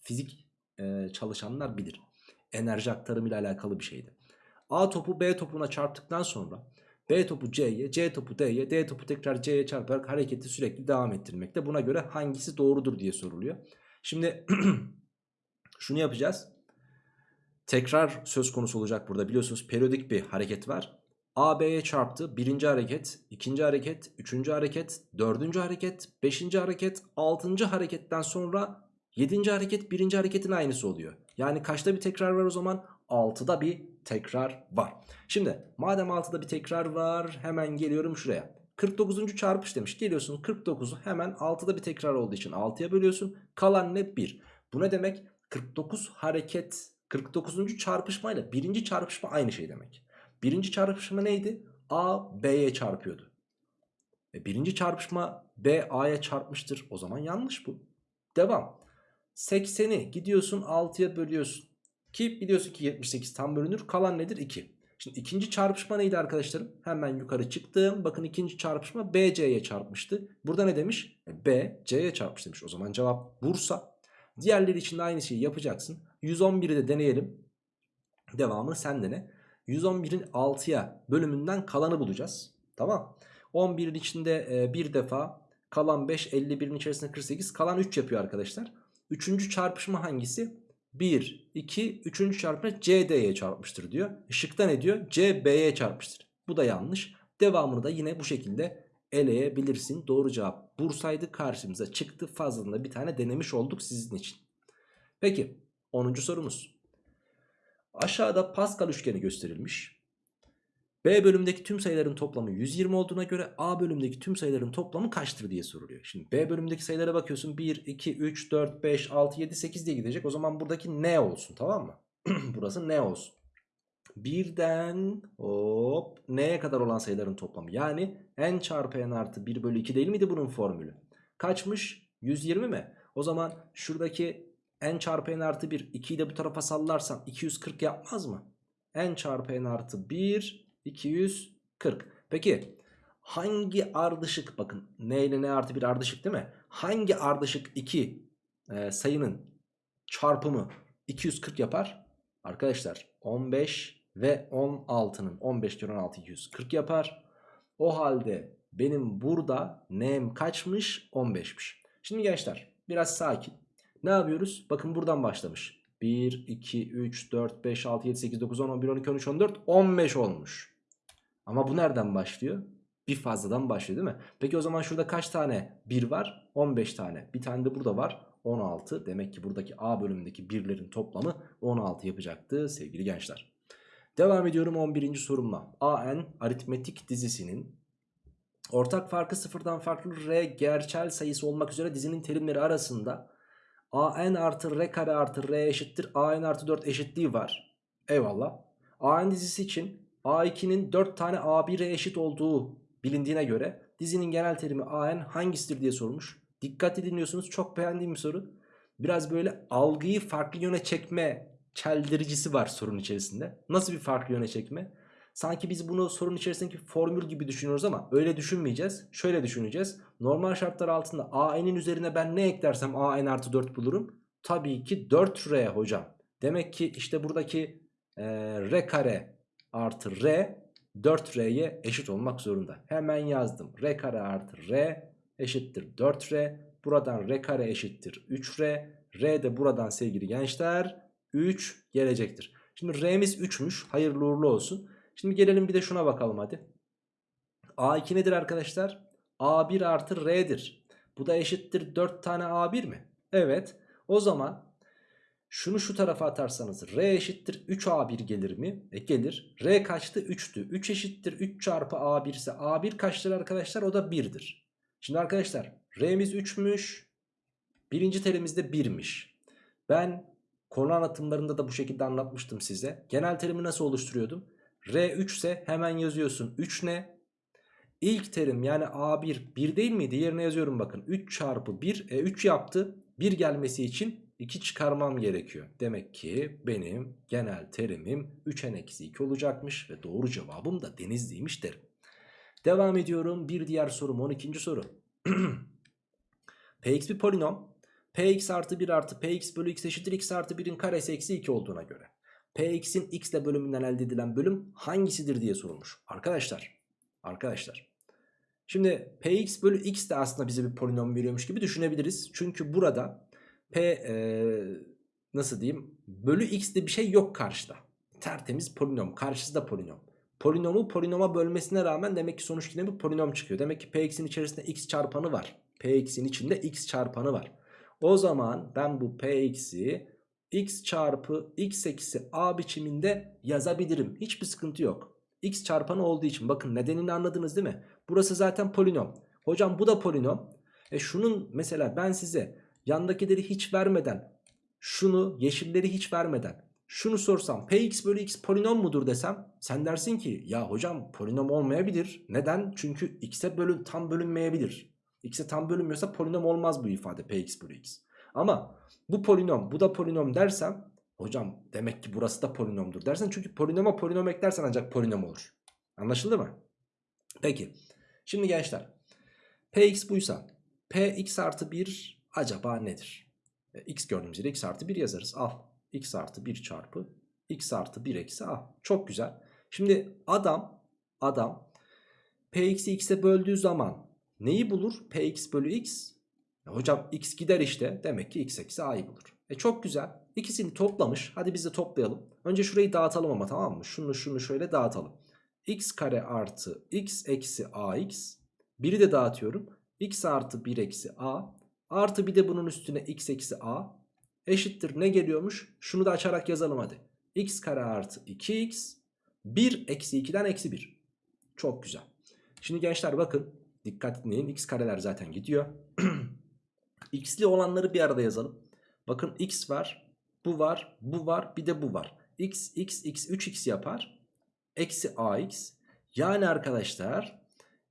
Fizik e, çalışanlar bilir. Enerji aktarımı ile alakalı bir şeydi. A topu B topuna çarptıktan sonra B topu C'ye, C topu D'ye, D topu tekrar C'ye çarparak hareketi sürekli devam ettirmekte. Buna göre hangisi doğrudur diye soruluyor. Şimdi şunu yapacağız. Tekrar söz konusu olacak burada biliyorsunuz periyodik bir hareket var. A B'ye çarptı. Birinci hareket, ikinci hareket, üçüncü hareket, dördüncü hareket, beşinci hareket, altıncı hareketten sonra yedinci hareket birinci hareketin aynısı oluyor. Yani kaçta bir tekrar var o zaman? 6'da bir tekrar var. Şimdi madem 6'da bir tekrar var hemen geliyorum şuraya. 49. çarpış demiş. Geliyorsun 49'u hemen 6'da bir tekrar olduğu için 6'ya bölüyorsun. Kalan ne? 1. Bu ne demek? 49 hareket 49. çarpışmayla birinci çarpışma aynı şey demek. Birinci çarpışma neydi? A B'ye çarpıyordu. E birinci çarpışma B A'ya çarpmıştır. O zaman yanlış bu. Devam. 80'i gidiyorsun 6'ya bölüyorsun. Ki biliyorsun ki 78 tam bölünür. Kalan nedir? 2. Şimdi ikinci çarpışma neydi arkadaşlarım? Hemen yukarı çıktım. Bakın ikinci çarpışma B C'ye çarpmıştı. Burada ne demiş? E, B C'ye çarpmış demiş. O zaman cevap Bursa. Diğerleri için de aynı şeyi yapacaksın. 111'i de deneyelim. Devamı sen dene. 111'in 6'ya bölümünden kalanı bulacağız. Tamam. 11'in içinde e, bir defa kalan 5 51'in içerisinde 48 kalan 3 yapıyor arkadaşlar. Üçüncü çarpışma hangisi? 1, 2, 3. çarpma CD'ye çarpmıştır diyor. Şıkta ne diyor? CB'ye çarpmıştır. Bu da yanlış. Devamını da yine bu şekilde eleyebilirsin. Doğru cevap Bursa'ydı karşımıza çıktı. Fazlalığında bir tane denemiş olduk sizin için. Peki 10. sorumuz. Aşağıda Pascal üçgeni gösterilmiş. B bölümdeki tüm sayıların toplamı 120 olduğuna göre A bölümdeki tüm sayıların toplamı kaçtır diye soruluyor. Şimdi B bölümdeki sayılara bakıyorsun 1, 2, 3, 4, 5, 6, 7, 8 diye gidecek. O zaman buradaki ne olsun tamam mı? Burası ne olsun? Birden hop neye kadar olan sayıların toplamı. Yani n çarpı n artı 1 bölü 2 değil miydi bunun formülü? Kaçmış? 120 mi? O zaman şuradaki n çarpı n artı 1 2'yi de bu tarafa sallarsam 240 yapmaz mı? n çarpı n artı 1 240. Peki hangi ardışık bakın n ile n artı 1 ardışık değil mi? Hangi ardışık 2 e, sayının çarpımı 240 yapar? Arkadaşlar 15 ve 16'nın 15 kere 16 240 yapar. O halde benim burada n'm kaçmış? 15'miş. Şimdi gençler biraz sakin. Ne yapıyoruz? Bakın buradan başlamış. 1, 2, 3, 4, 5, 6, 7, 8, 9, 10, 11, 12, 13, 14, 15 olmuş. Ama bu nereden başlıyor? Bir fazladan başlıyor değil mi? Peki o zaman şurada kaç tane 1 var? 15 tane. Bir tane de burada var. 16. Demek ki buradaki A bölümündeki birlerin toplamı 16 yapacaktı sevgili gençler. Devam ediyorum 11. sorumla. AN aritmetik dizisinin ortak farkı sıfırdan farklı R gerçel sayısı olmak üzere dizinin terimleri arasında AN artı R kare artı R eşittir AN artı 4 eşitliği var. Eyvallah. AN dizisi için A2'nin 4 tane A1'e eşit olduğu bilindiğine göre dizinin genel terimi AN hangisidir diye sormuş. Dikkatli dinliyorsunuz çok beğendiğim bir soru. Biraz böyle algıyı farklı yöne çekme çeldiricisi var sorun içerisinde. Nasıl bir farklı yöne çekme? Sanki biz bunu sorun içerisindeki formül gibi düşünüyoruz ama öyle düşünmeyeceğiz. Şöyle düşüneceğiz. Normal şartlar altında AN'in üzerine ben ne eklersem AN artı 4 bulurum. Tabii ki 4R hocam. Demek ki işte buradaki e, R kare artı R 4R'ye eşit olmak zorunda. Hemen yazdım. R kare artı R eşittir 4R. Buradan R kare eşittir 3R. R de buradan sevgili gençler 3 gelecektir. Şimdi R'miz 3'müş. Hayırlı uğurlu olsun. Şimdi gelelim bir de şuna bakalım hadi. A2 nedir arkadaşlar? A1 artı R'dir. Bu da eşittir 4 tane A1 mi? Evet. O zaman şunu şu tarafa atarsanız R eşittir 3A1 gelir mi? E gelir. R kaçtı? 3'tü. 3 eşittir 3 çarpı A1 ise A1 kaçtır arkadaşlar? O da 1'dir. Şimdi arkadaşlar R'miz 3'müş. Birinci terimizde 1'miş. Ben konu anlatımlarında da bu şekilde anlatmıştım size. Genel terimi nasıl oluşturuyordum? R3 ise hemen yazıyorsun 3 ne? İlk terim yani A1 1 değil miydi? Yerine yazıyorum bakın. 3 çarpı 1 e 3 yaptı. 1 gelmesi için 2 çıkarmam gerekiyor. Demek ki benim genel terimim 3n eksi 2 olacakmış. Ve doğru cevabım da denizliymiş derim. Devam ediyorum. Bir diğer sorum 12. soru. Px bir polinom. Px artı 1 artı Px bölü x eşittir x artı 1'in karesi eksi 2 olduğuna göre. Px'in x ile bölümünden elde edilen bölüm hangisidir diye sorulmuş. Arkadaşlar. Arkadaşlar. Şimdi Px bölü x de aslında bize bir polinom veriyormuş gibi düşünebiliriz. Çünkü burada P ee, nasıl diyeyim bölü x'de bir şey yok karşıda. Tertemiz polinom karşısında polinom. Polinomu polinoma bölmesine rağmen demek ki sonuç yine bir polinom çıkıyor. Demek ki px'in içerisinde x çarpanı var. px'in içinde x çarpanı var. O zaman ben bu px'i x çarpı x eksi a biçiminde yazabilirim. Hiçbir sıkıntı yok. x çarpanı olduğu için bakın nedenini anladınız değil mi? Burası zaten polinom. Hocam bu da polinom. E şunun mesela ben size yandakileri hiç vermeden şunu yeşilleri hiç vermeden şunu sorsam px bölü x polinom mudur desem sen dersin ki ya hocam polinom olmayabilir. Neden? Çünkü x'e bölün, tam bölünmeyebilir. x'e tam bölünmüyorsa polinom olmaz bu ifade px bölü x. Ama bu polinom bu da polinom dersem hocam demek ki burası da polinomdur dersen çünkü polinoma polinom eklersen ancak polinom olur. Anlaşıldı mı? Peki şimdi gençler px buysa px artı 1 acaba nedir? E, x gördüğümüz yere x artı 1 yazarız al x artı 1 çarpı x artı 1 eksi a. Çok güzel. Şimdi adam adam px'i x'e böldüğü zaman neyi bulur? px bölü x. Hocam x gider işte. Demek ki x eksi a'yı bulur. E çok güzel. İkisini toplamış. Hadi biz de toplayalım. Önce şurayı dağıtalım ama tamam mı? Şunu şunu şöyle dağıtalım. x kare artı x eksi ax. Biri de dağıtıyorum. x artı 1 eksi a. Artı bir de bunun üstüne x eksi a eşittir ne geliyormuş? Şunu da açarak yazalım hadi. x kare artı 2x 1 eksi 2'den eksi 1. Çok güzel. Şimdi gençler bakın dikkat etmeyin x kareler zaten gidiyor. x'li olanları bir arada yazalım. Bakın x var, bu var, bu var, bir de bu var. x, x, x, 3x yapar. Eksi ax. Yani arkadaşlar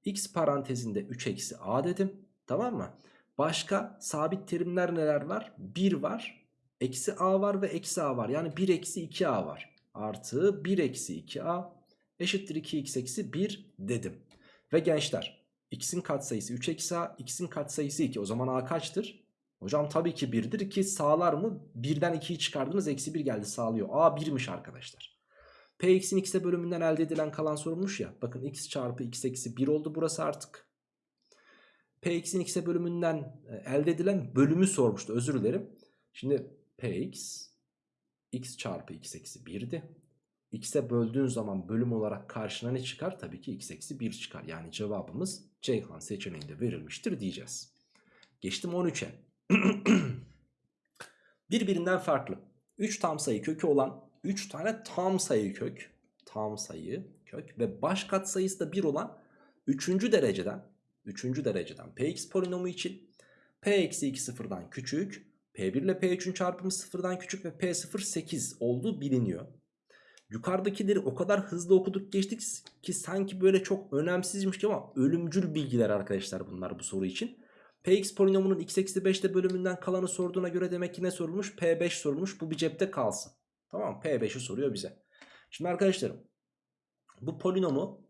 x parantezinde 3 eksi a dedim. Tamam mı? Başka sabit terimler neler var? 1 var. Eksi a var ve eksi a var. Yani 1 eksi 2a var. Artı 1 eksi 2a eşittir 2x eksi 1 dedim. Ve gençler x'in katsayısı 3 eksi a, x'in katsayısı 2. O zaman a kaçtır? Hocam tabii ki 1'dir ki sağlar mı? 1'den 2'yi çıkardınız eksi 1 geldi sağlıyor. a 1'miş arkadaşlar. Px'in x'e bölümünden elde edilen kalan sorulmuş ya. Bakın x çarpı x eksi 1 oldu burası artık. Px'in x'e bölümünden e, elde edilen bölümü sormuştu özür dilerim. Şimdi Px x çarpı x eksi 1'di. X'e böldüğün zaman bölüm olarak karşına ne çıkar? Tabii ki x eksi 1 çıkar. Yani cevabımız Ceyhan seçeneğinde verilmiştir diyeceğiz. Geçtim 13'e. Birbirinden farklı. 3 tam sayı kökü olan 3 tane tam sayı kök. Tam sayı kök ve baş katsayısı da 1 olan 3. dereceden 3. dereceden px polinomu için p eksi 2 sıfırdan küçük P1 ile P3'ün çarpımı sıfırdan küçük ve P0 8 olduğu biliniyor. Yukarıdakileri o kadar hızlı okuduk geçtik ki sanki böyle çok önemsizmiş gibi ama ölümcül bilgiler arkadaşlar bunlar bu soru için. Px polinomunun x eksi 5'te bölümünden kalanı sorduğuna göre demek ki ne sorulmuş? P5 sorulmuş. Bu bir cepte kalsın. Tamam P5'i soruyor bize. Şimdi arkadaşlarım bu polinomu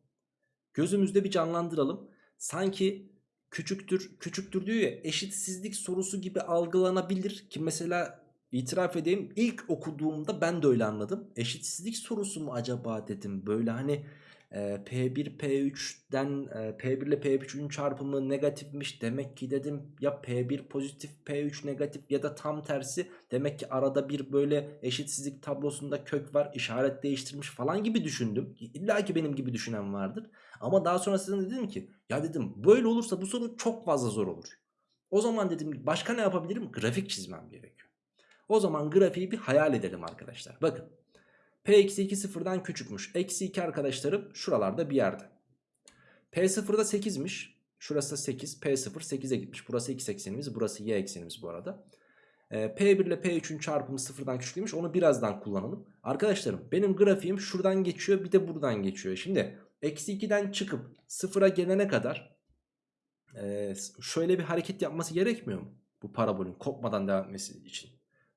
gözümüzde bir canlandıralım. Sanki küçüktür küçüktür diyor ya eşitsizlik sorusu gibi algılanabilir ki mesela itiraf edeyim ilk okuduğumda ben de öyle anladım. Eşitsizlik sorusu mu acaba dedim böyle hani e, P1 P3'den e, P1 ile P3'ün çarpımı negatifmiş demek ki dedim ya P1 pozitif P3 negatif ya da tam tersi demek ki arada bir böyle eşitsizlik tablosunda kök var işaret değiştirmiş falan gibi düşündüm. İlla ki benim gibi düşünen vardır. Ama daha sonrasında dedim ki ya dedim böyle olursa bu soru çok fazla zor olur. O zaman dedim başka ne yapabilirim? Grafik çizmem gerekiyor. O zaman grafiği bir hayal edelim arkadaşlar. Bakın. P-2 sıfırdan küçükmüş. Eksi 2 arkadaşlarım şuralarda bir yerde. P0'da 8'miş. Şurası da 8. P0 8'e gitmiş. Burası x eksenimiz. Burası y eksenimiz bu arada. Ee, P1 ile P3'ün çarpımı sıfırdan küçük Onu birazdan kullanalım. Arkadaşlarım benim grafiğim şuradan geçiyor bir de buradan geçiyor. Şimdi Eksi 2'den çıkıp sıfıra gelene kadar e, şöyle bir hareket yapması gerekmiyor mu? Bu parabolün kopmadan devam etmesi için.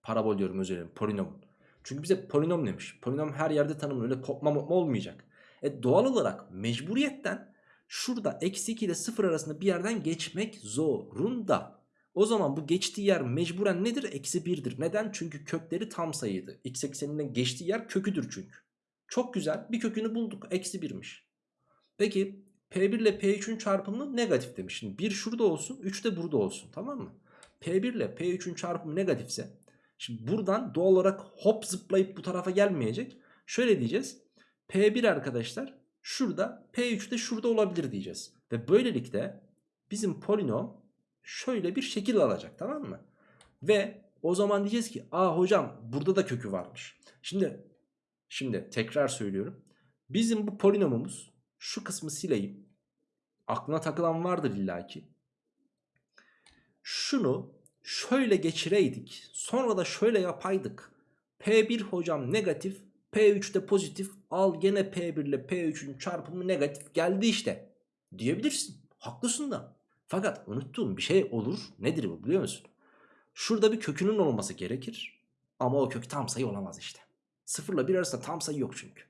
Parabol diyorum özür dilerim polinomun. Çünkü bize polinom demiş. Polinom her yerde tanımlı öyle kopma olmayacak. E doğal olarak mecburiyetten şurada eksi 2 ile 0 arasında bir yerden geçmek zorunda. O zaman bu geçtiği yer mecburen nedir? Eksi 1'dir. Neden? Çünkü kökleri tam sayıydı. X ekseninden geçtiği yer köküdür çünkü. Çok güzel bir kökünü bulduk. Eksi 1'miş. Peki P1 ile P3'ün çarpımı negatif demiş. Şimdi 1 şurada olsun 3 de burada olsun tamam mı? P1 ile P3'ün çarpımı negatifse şimdi buradan doğal olarak hop zıplayıp bu tarafa gelmeyecek. Şöyle diyeceğiz. P1 arkadaşlar şurada P3 de şurada olabilir diyeceğiz. Ve böylelikle bizim polinom şöyle bir şekil alacak tamam mı? Ve o zaman diyeceğiz ki aa hocam burada da kökü varmış. Şimdi şimdi tekrar söylüyorum. Bizim bu polinomumuz şu kısmı sileyim. Aklına takılan vardır illaki. Şunu şöyle geçireydik. Sonra da şöyle yapaydık. P1 hocam negatif. P3 de pozitif. Al gene P1 ile P3'ün çarpımı negatif geldi işte. Diyebilirsin. Haklısın da. Fakat unuttuğum bir şey olur. Nedir bu biliyor musun? Şurada bir kökünün olması gerekir. Ama o kök tam sayı olamaz işte. Sıfırla bir arasında tam sayı yok çünkü.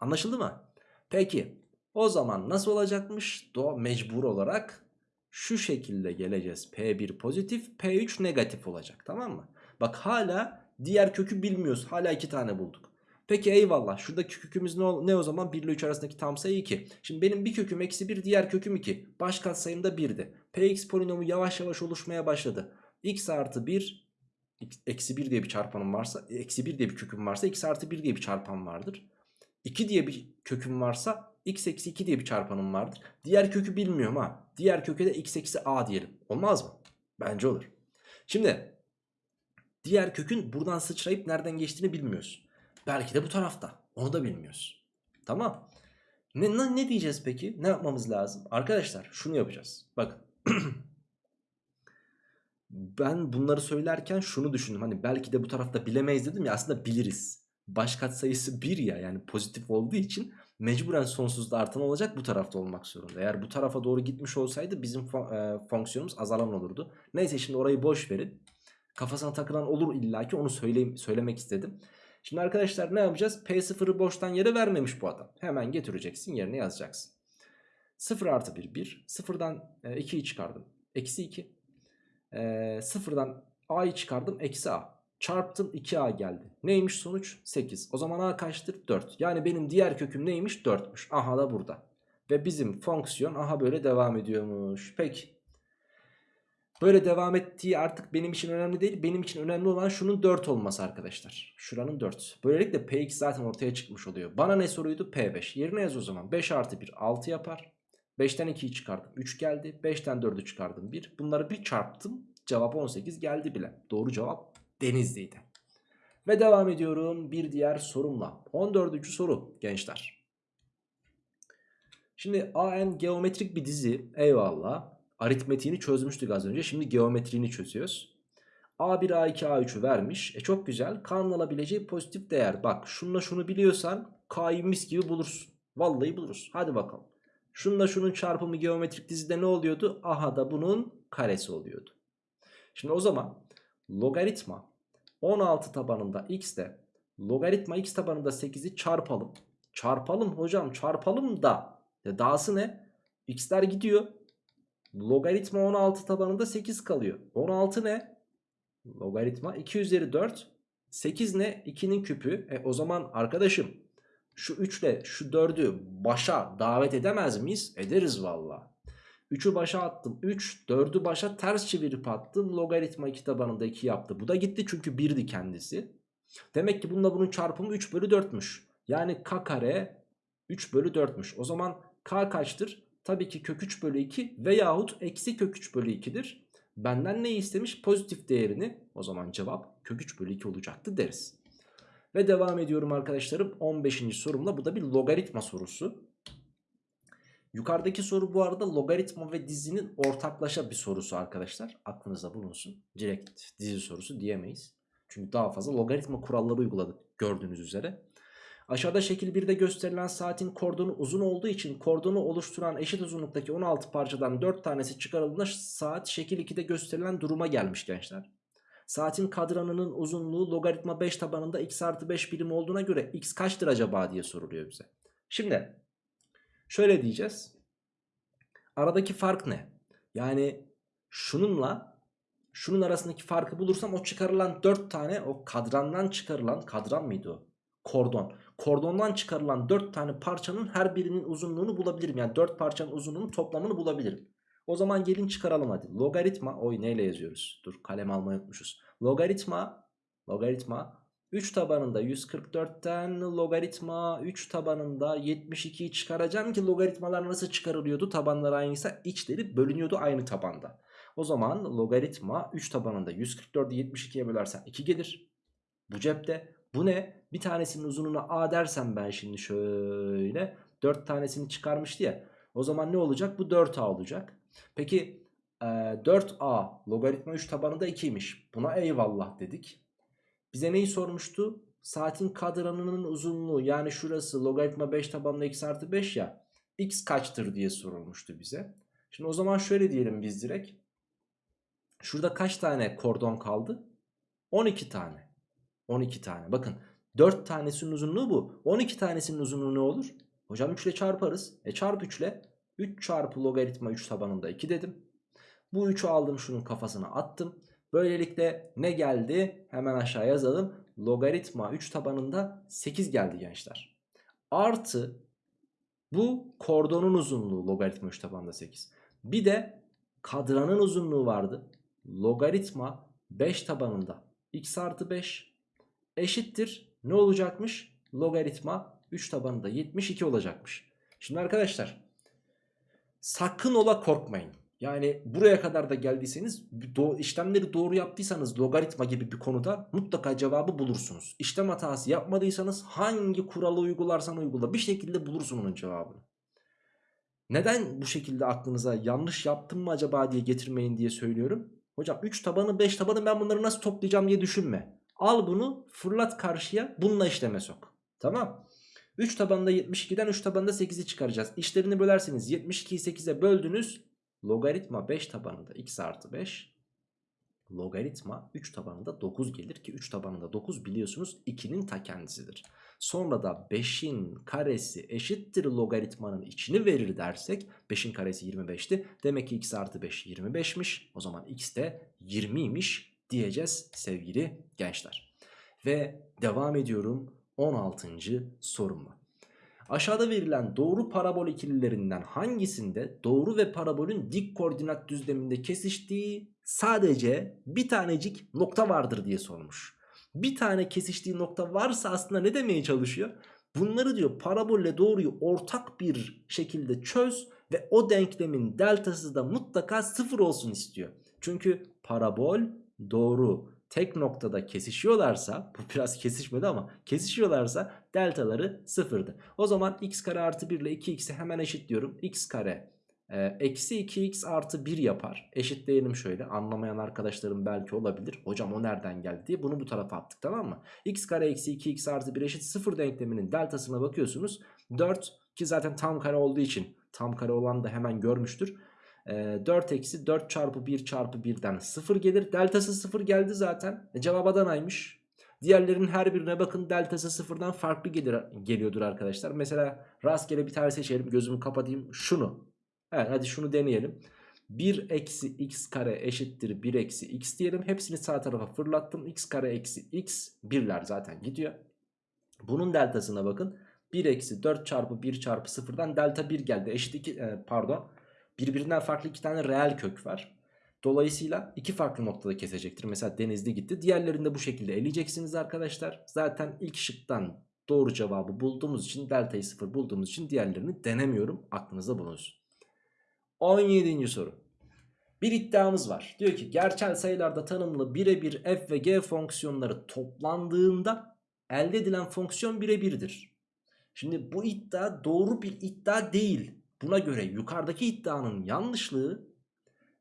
Anlaşıldı mı? Peki o zaman nasıl olacakmış? Do mecbur olarak şu şekilde geleceğiz. P1 pozitif, P3 negatif olacak tamam mı? Bak hala diğer kökü bilmiyoruz. Hala iki tane bulduk. Peki eyvallah. Şuradaki kökümüz ne, ne o zaman? 1 ile 3 arasındaki tam sayı 2. Şimdi benim bir köküm eksi 1, diğer köküm 2. Baş katsayım da 1'di. Px polinomu yavaş yavaş oluşmaya başladı. x artı 1 eksi 1 diye bir çarpanım varsa eksi 1 diye bir köküm varsa x artı 1 diye bir çarpan vardır. 2 diye bir köküm varsa x eksi 2 diye bir çarpanım vardır. Diğer kökü bilmiyorum ha. Diğer köke de x eksi a diyelim. Olmaz mı? Bence olur. Şimdi diğer kökün buradan sıçrayıp nereden geçtiğini bilmiyoruz. Belki de bu tarafta. Onu da bilmiyoruz. Tamam. Ne, ne, diyeceğiz peki? Ne yapmamız lazım? Arkadaşlar şunu yapacağız. Bakın. ben bunları söylerken şunu düşündüm. Hani belki de bu tarafta bilemeyiz dedim ya aslında biliriz. Baş katsayısı 1 ya yani pozitif olduğu için mecburen sonsuzda artan olacak bu tarafta olmak zorunda. Eğer bu tarafa doğru gitmiş olsaydı bizim e, fonksiyonumuz azalan olurdu. Neyse şimdi orayı boş verin. Kafasına takılan olur illaki onu söyleyeyim, söylemek istedim. Şimdi arkadaşlar ne yapacağız? P0'ı boştan yere vermemiş bu adam. Hemen getireceksin yerine yazacaksın. 0 artı 1 1. 0'dan e, 2'yi çıkardım. Eksi 2. E, 0'dan A'yı çıkardım. Eksi A. Çarptım 2A geldi. Neymiş sonuç? 8. O zaman A kaçtır? 4. Yani benim diğer köküm neymiş? 4'müş. Aha da burada. Ve bizim fonksiyon aha böyle devam ediyormuş. Peki. Böyle devam ettiği artık benim için önemli değil. Benim için önemli olan şunun 4 olması arkadaşlar. Şuranın 4. Böylelikle Px zaten ortaya çıkmış oluyor. Bana ne soruydu? P5. Yerine yaz o zaman. 5 artı 1 6 yapar. 5'ten 2'yi çıkardım. 3 geldi. 5'ten 4'ü çıkardım. 1. Bunları bir çarptım. Cevap 18 geldi bile. Doğru cevap Denizli'ydi. Ve devam ediyorum bir diğer sorumla. 14. soru gençler. Şimdi AN geometrik bir dizi. Eyvallah. Aritmetiğini çözmüştük az önce. Şimdi geometriğini çözüyoruz. A1, A2, A3'ü vermiş. E çok güzel. K'nın alabileceği pozitif değer. Bak şununla şunu biliyorsan K'yı mis gibi bulursun. Vallahi buluruz. Hadi bakalım. Şununla şunun çarpımı geometrik dizide ne oluyordu? Aha da bunun karesi oluyordu. Şimdi o zaman logaritma 16 tabanında x de logaritma x tabanında 8'i çarpalım. Çarpalım hocam çarpalım da. Ya dahası ne? x'ler gidiyor. Logaritma 16 tabanında 8 kalıyor. 16 ne? Logaritma 2 üzeri 4. 8 ne? 2'nin küpü. E o zaman arkadaşım şu 3 ile şu 4'ü başa davet edemez miyiz? Ederiz valla. 3'ü başa attım 3 4'ü başa ters çevirip attım logaritma 2 tabanında 2 yaptı. Bu da gitti çünkü 1'di kendisi. Demek ki bununla bunun çarpımı 3 bölü 4'müş. Yani k kare 3 bölü 4'müş. O zaman k kaçtır? Tabii ki kök 3 bölü 2 veyahut eksi kök 3 bölü 2'dir. Benden ne istemiş? Pozitif değerini. O zaman cevap kök 3 bölü 2 olacaktı deriz. Ve devam ediyorum arkadaşlarım 15. sorumla. Bu da bir logaritma sorusu. Yukarıdaki soru bu arada logaritma ve dizinin ortaklaşa bir sorusu arkadaşlar. Aklınızda bulunsun. Direkt dizi sorusu diyemeyiz. Çünkü daha fazla logaritma kuralları uyguladık gördüğünüz üzere. Aşağıda şekil 1'de gösterilen saatin kordonu uzun olduğu için kordonu oluşturan eşit uzunluktaki 16 parçadan 4 tanesi çıkarıldığında saat şekil 2'de gösterilen duruma gelmiş gençler. Saatin kadranının uzunluğu logaritma 5 tabanında x artı 5 birim olduğuna göre x kaçtır acaba diye soruluyor bize. Şimdi şöyle diyeceğiz. Aradaki fark ne? Yani şununla şunun arasındaki farkı bulursam o çıkarılan 4 tane o kadrandan çıkarılan kadran mıydı o? Kordon. Kordondan çıkarılan 4 tane parçanın her birinin uzunluğunu bulabilirim. Yani 4 parçanın uzunluğunun toplamını bulabilirim. O zaman gelin çıkaralım hadi. Logaritma, oy neyle yazıyoruz? Dur kalem almayı unutmuşuz. Logaritma, logaritma 3 tabanında 144'ten logaritma 3 tabanında 72'yi çıkaracağım ki logaritmalar nasıl çıkarılıyordu? Tabanlar aynıysa içleri bölünüyordu aynı tabanda. O zaman logaritma 3 tabanında 144'ü 72'ye bölersen 2 gelir. Bu cepte. Bu ne? Bir tanesinin uzunluğuna a dersem ben şimdi şöyle 4 tanesini çıkarmıştı ya. O zaman ne olacak? Bu 4a olacak. Peki e, 4a logaritma 3 tabanında 2'ymiş. Buna eyvallah dedik. Bize neyi sormuştu? Saatin kadranının uzunluğu yani şurası logaritma 5 tabanında x artı 5 ya. x kaçtır diye sorulmuştu bize. Şimdi o zaman şöyle diyelim biz direkt. Şurada kaç tane kordon kaldı? 12 tane. 12 tane. Bakın 4 tanesinin uzunluğu bu. 12 tanesinin uzunluğu ne olur? Hocam 3 ile çarparız. E çarp 3 ile 3 çarpı logaritma 3 tabanında 2 dedim. Bu 3'ü aldım şunun kafasına attım. Böylelikle ne geldi? Hemen aşağı yazalım. Logaritma 3 tabanında 8 geldi gençler. Artı bu kordonun uzunluğu logaritma 3 tabanında 8. Bir de kadranın uzunluğu vardı. Logaritma 5 tabanında x artı 5 eşittir. Ne olacakmış? Logaritma 3 tabanında 72 olacakmış. Şimdi arkadaşlar sakın ola korkmayın. Yani buraya kadar da geldiyseniz do işlemleri doğru yaptıysanız logaritma gibi bir konuda mutlaka cevabı bulursunuz. İşlem hatası yapmadıysanız hangi kuralı uygularsan uygula bir şekilde bulursun onun cevabını. Neden bu şekilde aklınıza yanlış yaptım mı acaba diye getirmeyin diye söylüyorum. Hocam 3 tabanı 5 tabanı ben bunları nasıl toplayacağım diye düşünme. Al bunu fırlat karşıya bununla işleme sok. Tamam. 3 tabanında 72'den 3 tabanında 8'i çıkaracağız. İşlerini bölerseniz 72'yi 8'e böldünüz. Logaritma 5 tabanında x artı 5. Logaritma 3 tabanında 9 gelir ki 3 tabanında 9 biliyorsunuz 2'nin ta kendisidir. Sonra da 5'in karesi eşittir logaritmanın içini verir dersek 5'in karesi 25'ti. Demek ki x artı 5 25'miş. O zaman x de 20'ymiş diyeceğiz sevgili gençler. Ve devam ediyorum 16. sorumla. Aşağıda verilen doğru parabol ikililerinden hangisinde doğru ve parabolün dik koordinat düzleminde kesiştiği sadece bir tanecik nokta vardır diye sormuş. Bir tane kesiştiği nokta varsa aslında ne demeye çalışıyor? Bunları diyor parabolle doğruyu ortak bir şekilde çöz ve o denklemin deltası da mutlaka sıfır olsun istiyor. Çünkü parabol doğru tek noktada kesişiyorlarsa bu biraz kesişmedi ama kesişiyorlarsa deltaları sıfırdı. O zaman x kare artı 1 ile 2x'i hemen eşitliyorum. x kare e, eksi 2x artı 1 yapar. Eşitleyelim şöyle anlamayan arkadaşlarım belki olabilir. Hocam o nereden geldi diye bunu bu tarafa attık tamam mı? x kare eksi 2x artı 1 eşit 0 denkleminin deltasına bakıyorsunuz. 4 ki zaten tam kare olduğu için tam kare olan da hemen görmüştür. 4 eksi 4 çarpı 1 çarpı 1'den 0 gelir. Deltası 0 geldi zaten. E, cevap Adana'ymış. Diğerlerinin her birine bakın deltası sıfırdan farklı gelir, geliyordur arkadaşlar. Mesela rastgele bir tane seçelim gözümü kapatayım şunu. Evet hadi şunu deneyelim. 1 eksi x kare eşittir 1 eksi x diyelim. Hepsini sağ tarafa fırlattım. x kare eksi x birler zaten gidiyor. Bunun deltasına bakın. 1 eksi 4 çarpı 1 çarpı 0'dan delta 1 geldi. Eşit 2 e, pardon birbirinden farklı iki tane reel kök var. Dolayısıyla iki farklı noktada kesecektir. Mesela denizli gitti. Diğerlerinde bu şekilde eleyeceksiniz arkadaşlar. Zaten ilk şıktan doğru cevabı bulduğumuz için delta'yı sıfır bulduğumuz için diğerlerini denemiyorum. Aklınızda bulunsun. 17. soru. Bir iddiamız var. Diyor ki gerçel sayılarda tanımlı birebir f ve g fonksiyonları toplandığında elde edilen fonksiyon birebirdir. Şimdi bu iddia doğru bir iddia değil. Buna göre yukarıdaki iddianın yanlışlığı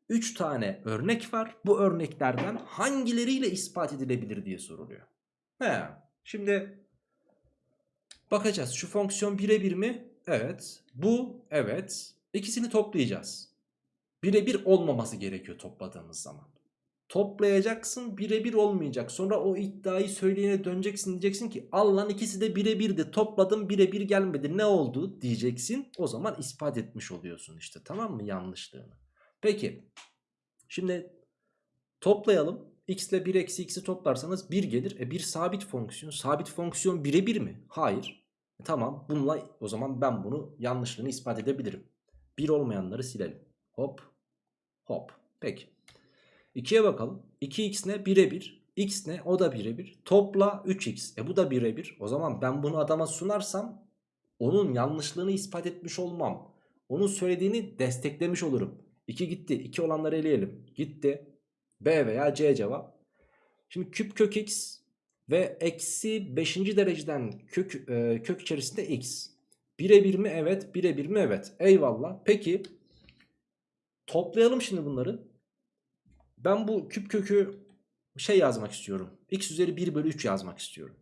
3 tane örnek var. Bu örneklerden hangileriyle ispat edilebilir diye soruluyor. He, şimdi bakacağız. Şu fonksiyon birebir mi? Evet. Bu evet. İkisini toplayacağız. Birebir olmaması gerekiyor topladığımız zaman. Toplayacaksın birebir olmayacak. Sonra o iddiayı söyleyene döneceksin diyeceksin ki Allah'ın ikisi de birebirdi. Topladım birebir gelmedi. Ne oldu diyeceksin. O zaman ispat etmiş oluyorsun işte tamam mı yanlışlığını. Peki şimdi toplayalım. x ile 1 eksi x'i toplarsanız 1 gelir. E bir sabit fonksiyon. Sabit fonksiyon birebir mi? Hayır. E tamam bununla o zaman ben bunu yanlışlığını ispat edebilirim. 1 olmayanları silelim. Hop Hop. Peki. 2'ye bakalım. 2x ne? Birebir. X ne? O da birebir. Topla 3x. E bu da birebir. O zaman ben bunu adama sunarsam onun yanlışlığını ispat etmiş olmam. Onun söylediğini desteklemiş olurum. 2 gitti. 2 olanları eleyelim. Gitti. B veya C cevap. Şimdi küp kök x ve eksi 5. dereceden kök, e, kök içerisinde x. Birebir mi? Evet. Birebir mi? Evet. Eyvallah. Peki toplayalım şimdi bunları. Ben bu küp kökü şey yazmak istiyorum. x üzeri 1 bölü 3 yazmak istiyorum.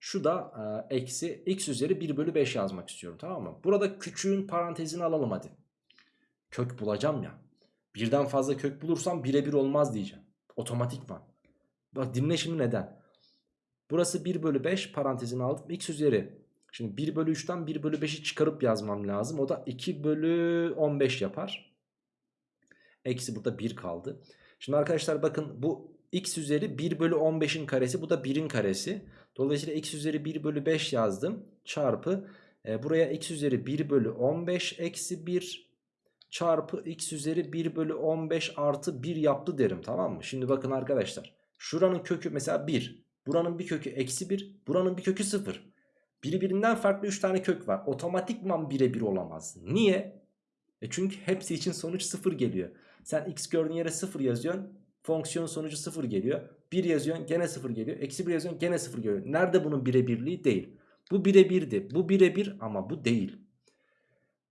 Şu da e, eksi x üzeri 1 bölü 5 yazmak istiyorum tamam mı? Burada küçüğün parantezini alalım hadi. Kök bulacağım ya. Birden fazla kök bulursam birebir olmaz diyeceğim. Otomatikman. Bak dinle şimdi neden. Burası 1 bölü 5 parantezini aldım. x üzeri. Şimdi 1 bölü 3'ten 1 bölü 5'i çıkarıp yazmam lazım. O da 2 bölü 15 yapar. Eksi burada 1 kaldı. Şimdi arkadaşlar bakın bu x üzeri 1 bölü 15'in karesi. Bu da 1'in karesi. Dolayısıyla x üzeri 1 bölü 5 yazdım. Çarpı. E, buraya x üzeri 1 bölü 15 eksi 1 çarpı x üzeri 1 bölü 15 artı 1 yaptı derim tamam mı? Şimdi bakın arkadaşlar. Şuranın kökü mesela 1. Buranın bir kökü eksi 1. Buranın bir kökü 0. Birbirinden farklı 3 tane kök var. Otomatikman birebir olamaz. Niye? E çünkü hepsi için sonuç 0 geliyor. Sen x gördüğün yere 0 yazıyorsun. Fonksiyon sonucu 0 geliyor. 1 yazıyorsun gene 0 geliyor. Eksi 1 yazıyorsun gene 0 geliyor. Nerede bunun birebirliği? Değil. Bu birebirdi. Bu birebir ama bu değil.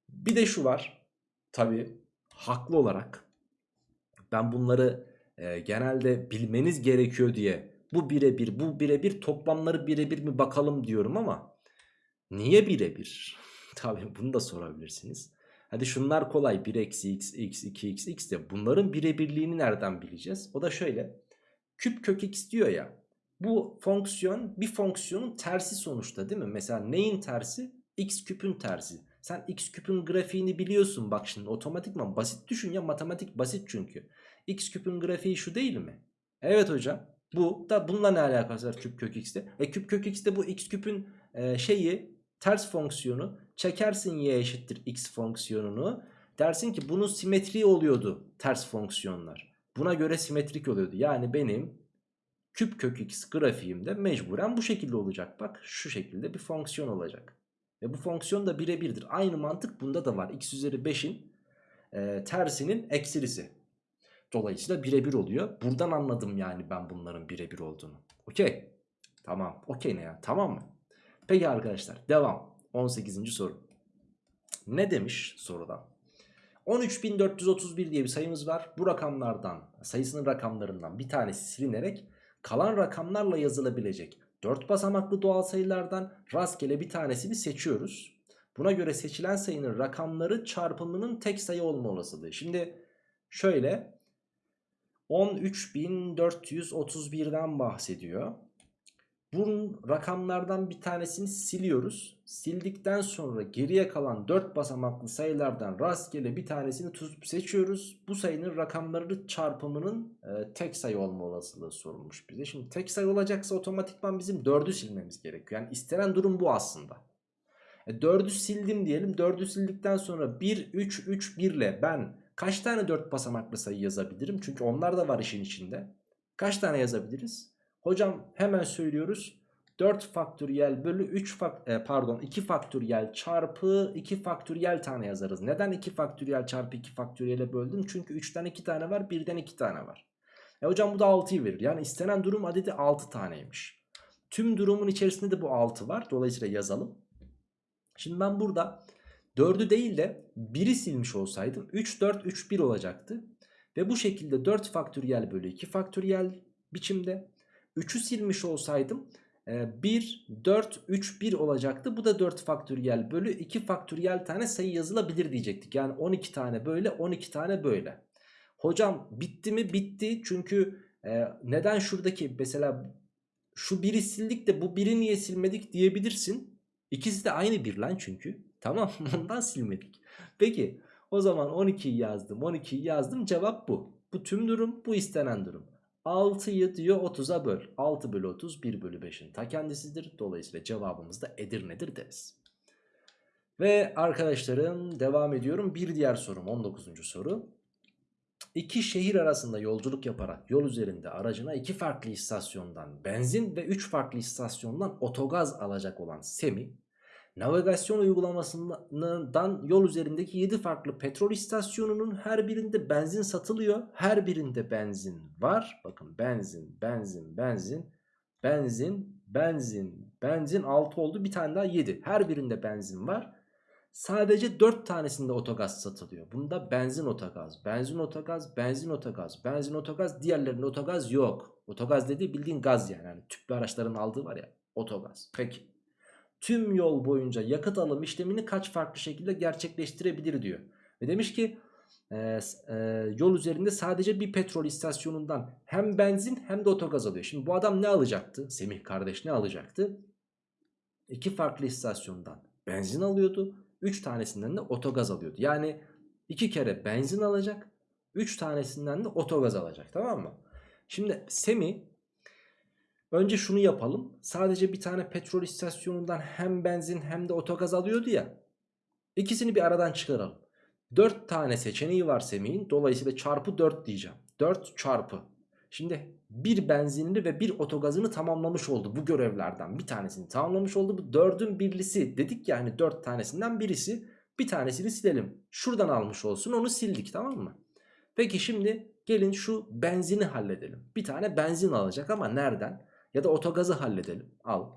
Bir de şu var. Tabi haklı olarak ben bunları e, genelde bilmeniz gerekiyor diye bu birebir bu birebir toplamları birebir mi bakalım diyorum ama niye birebir? Tabi bunu da sorabilirsiniz. Hadi şunlar kolay 1 eksi x, x, 2 x, x de bunların birebirliğini nereden bileceğiz? O da şöyle küp kök x diyor ya bu fonksiyon bir fonksiyonun tersi sonuçta değil mi? Mesela neyin tersi? x küpün tersi. Sen x küpün grafiğini biliyorsun bak şimdi otomatikman basit düşün ya matematik basit çünkü. x küpün grafiği şu değil mi? Evet hocam bu da bununla ne alakası var küp kök x'te? E küp kök x'te bu x küpün e, şeyi ters fonksiyonu çekersin y eşittir x fonksiyonunu. Dersin ki bunun simetri oluyordu ters fonksiyonlar. Buna göre simetrik oluyordu. Yani benim küp kök x grafiğimde mecburen bu şekilde olacak. Bak şu şekilde bir fonksiyon olacak. Ve bu fonksiyon da birebirdir. Aynı mantık bunda da var. x üzeri 5'in e, tersinin eksilisi. Dolayısıyla birebir oluyor. Buradan anladım yani ben bunların birebir olduğunu. Okey. Tamam. Okey ne ya? Tamam mı? Peki arkadaşlar devam. 18. soru. Ne demiş soruda? 13431 diye bir sayımız var. Bu rakamlardan sayısının rakamlarından bir tanesi silinerek kalan rakamlarla yazılabilecek 4 basamaklı doğal sayılardan rastgele bir tanesini seçiyoruz. Buna göre seçilen sayının rakamları çarpımının tek sayı olma olasılığı. Şimdi şöyle 13431'den bahsediyor. Bunun rakamlardan bir tanesini siliyoruz. Sildikten sonra geriye kalan 4 basamaklı sayılardan rastgele bir tanesini tutup seçiyoruz. Bu sayının rakamları çarpımının e, tek sayı olma olasılığı sorulmuş bize. Şimdi tek sayı olacaksa otomatikman bizim 4'ü silmemiz gerekiyor. Yani istenen durum bu aslında. E, 4'ü sildim diyelim. 4'ü sildikten sonra 1, 3, 3, 1 ile ben kaç tane 4 basamaklı sayı yazabilirim? Çünkü onlar da var işin içinde. Kaç tane yazabiliriz? Hocam hemen söylüyoruz. 4 faktöriyel bölü 3 fak e, pardon 2 faktöriyel çarpı 2 faktöriyel tane yazarız. Neden 2 faktöriyel çarpı 2 faktöriyele böldüm? Çünkü 3'ten 2 tane var 1'den 2 tane var. E hocam bu da 6'yı verir. Yani istenen durum adedi 6 taneymiş. Tüm durumun içerisinde de bu 6 var. Dolayısıyla yazalım. Şimdi ben burada 4'ü değil de 1'i silmiş olsaydım 3 4 3 1 olacaktı. Ve bu şekilde 4 faktöriyel bölü 2 faktöriyel biçimde 3'ü silmiş olsaydım 1, 4, 3, 1 olacaktı. Bu da 4 faktöriyel bölü 2 faktöriyel tane sayı yazılabilir diyecektik. Yani 12 tane böyle 12 tane böyle. Hocam bitti mi? Bitti. Çünkü e, neden şuradaki mesela şu biri sildik de bu biri niye silmedik diyebilirsin. İkisi de aynı bir lan çünkü. Tamam ondan silmedik. Peki o zaman 12'yi yazdım 12'yi yazdım cevap bu. Bu tüm durum bu istenen durum. 6'yı diyor 30'a böl. 6 bölü 30 1 bölü 5'in ta kendisidir. Dolayısıyla cevabımız da Edirne'dir deriz. Ve arkadaşlarım devam ediyorum. Bir diğer sorum 19. soru. İki şehir arasında yolculuk yaparak yol üzerinde aracına iki farklı istasyondan benzin ve üç farklı istasyondan otogaz alacak olan Semih, navigasyon uygulamasından yol üzerindeki 7 farklı petrol istasyonunun her birinde benzin satılıyor. Her birinde benzin var. Bakın benzin, benzin, benzin, benzin, benzin, benzin 6 oldu. Bir tane daha 7. Her birinde benzin var. Sadece 4 tanesinde otogaz satılıyor. Bunda benzin otogaz, benzin otogaz, benzin otogaz, benzin otogaz, diğerlerinde otogaz yok. Otogaz dediği bildiğin gaz yani. yani tüplü araçların aldığı var ya otogaz. Peki. Tüm yol boyunca yakıt alım işlemini kaç farklı şekilde gerçekleştirebilir diyor. Ve demiş ki e, e, yol üzerinde sadece bir petrol istasyonundan hem benzin hem de otogaz alıyor. Şimdi bu adam ne alacaktı? Semih kardeş ne alacaktı? İki farklı istasyondan benzin alıyordu. 3 tanesinden de otogaz alıyordu. Yani 2 kere benzin alacak. 3 tanesinden de otogaz alacak. Tamam mı? Şimdi Semi önce şunu yapalım. Sadece bir tane petrol istasyonundan hem benzin hem de otogaz alıyordu ya. İkisini bir aradan çıkaralım. 4 tane seçeneği var Semih'in. Dolayısıyla çarpı 4 diyeceğim. 4 çarpı. Şimdi bir benzinli ve bir otogazını tamamlamış oldu bu görevlerden bir tanesini tamamlamış oldu. Bu dördün birlisi dedik ya hani dört tanesinden birisi bir tanesini silelim. Şuradan almış olsun onu sildik tamam mı? Peki şimdi gelin şu benzini halledelim. Bir tane benzin alacak ama nereden? Ya da otogazı halledelim. Al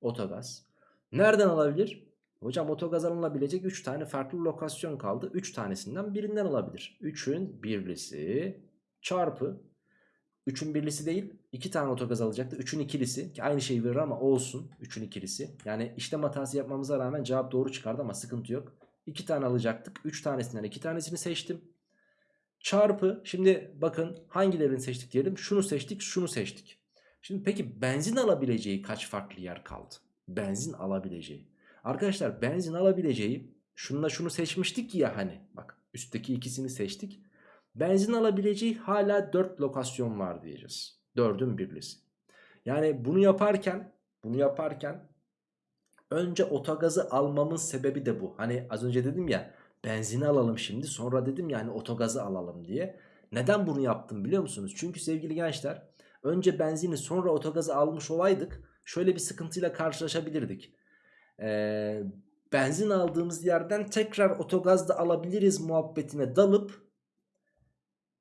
otogaz. Nereden alabilir? Hocam otogaz alınabilecek 3 tane farklı lokasyon kaldı. 3 tanesinden birinden alabilir. 3'ün birlisi çarpı 3'ün birlisi değil 2 tane otogaz alacaktı 3'ün ikilisi ki aynı şeyi verir ama olsun 3'ün ikilisi yani işlem hatası yapmamıza rağmen cevap doğru çıkardı ama sıkıntı yok 2 tane alacaktık 3 tanesinden 2 tanesini seçtim çarpı şimdi bakın hangilerini seçtik diyelim şunu seçtik şunu seçtik şimdi peki benzin alabileceği kaç farklı yer kaldı benzin alabileceği arkadaşlar benzin alabileceği şununla şunu seçmiştik ya hani bak üstteki ikisini seçtik Benzin alabileceği hala 4 lokasyon var diyeceğiz. 4'ün birlisi. Yani bunu yaparken bunu yaparken önce otogazı almamın sebebi de bu. Hani az önce dedim ya benzini alalım şimdi sonra dedim yani otogazı alalım diye. Neden bunu yaptım biliyor musunuz? Çünkü sevgili gençler önce benzini sonra otogazı almış olaydık şöyle bir sıkıntıyla karşılaşabilirdik. Ee, benzin aldığımız yerden tekrar otogaz da alabiliriz muhabbetine dalıp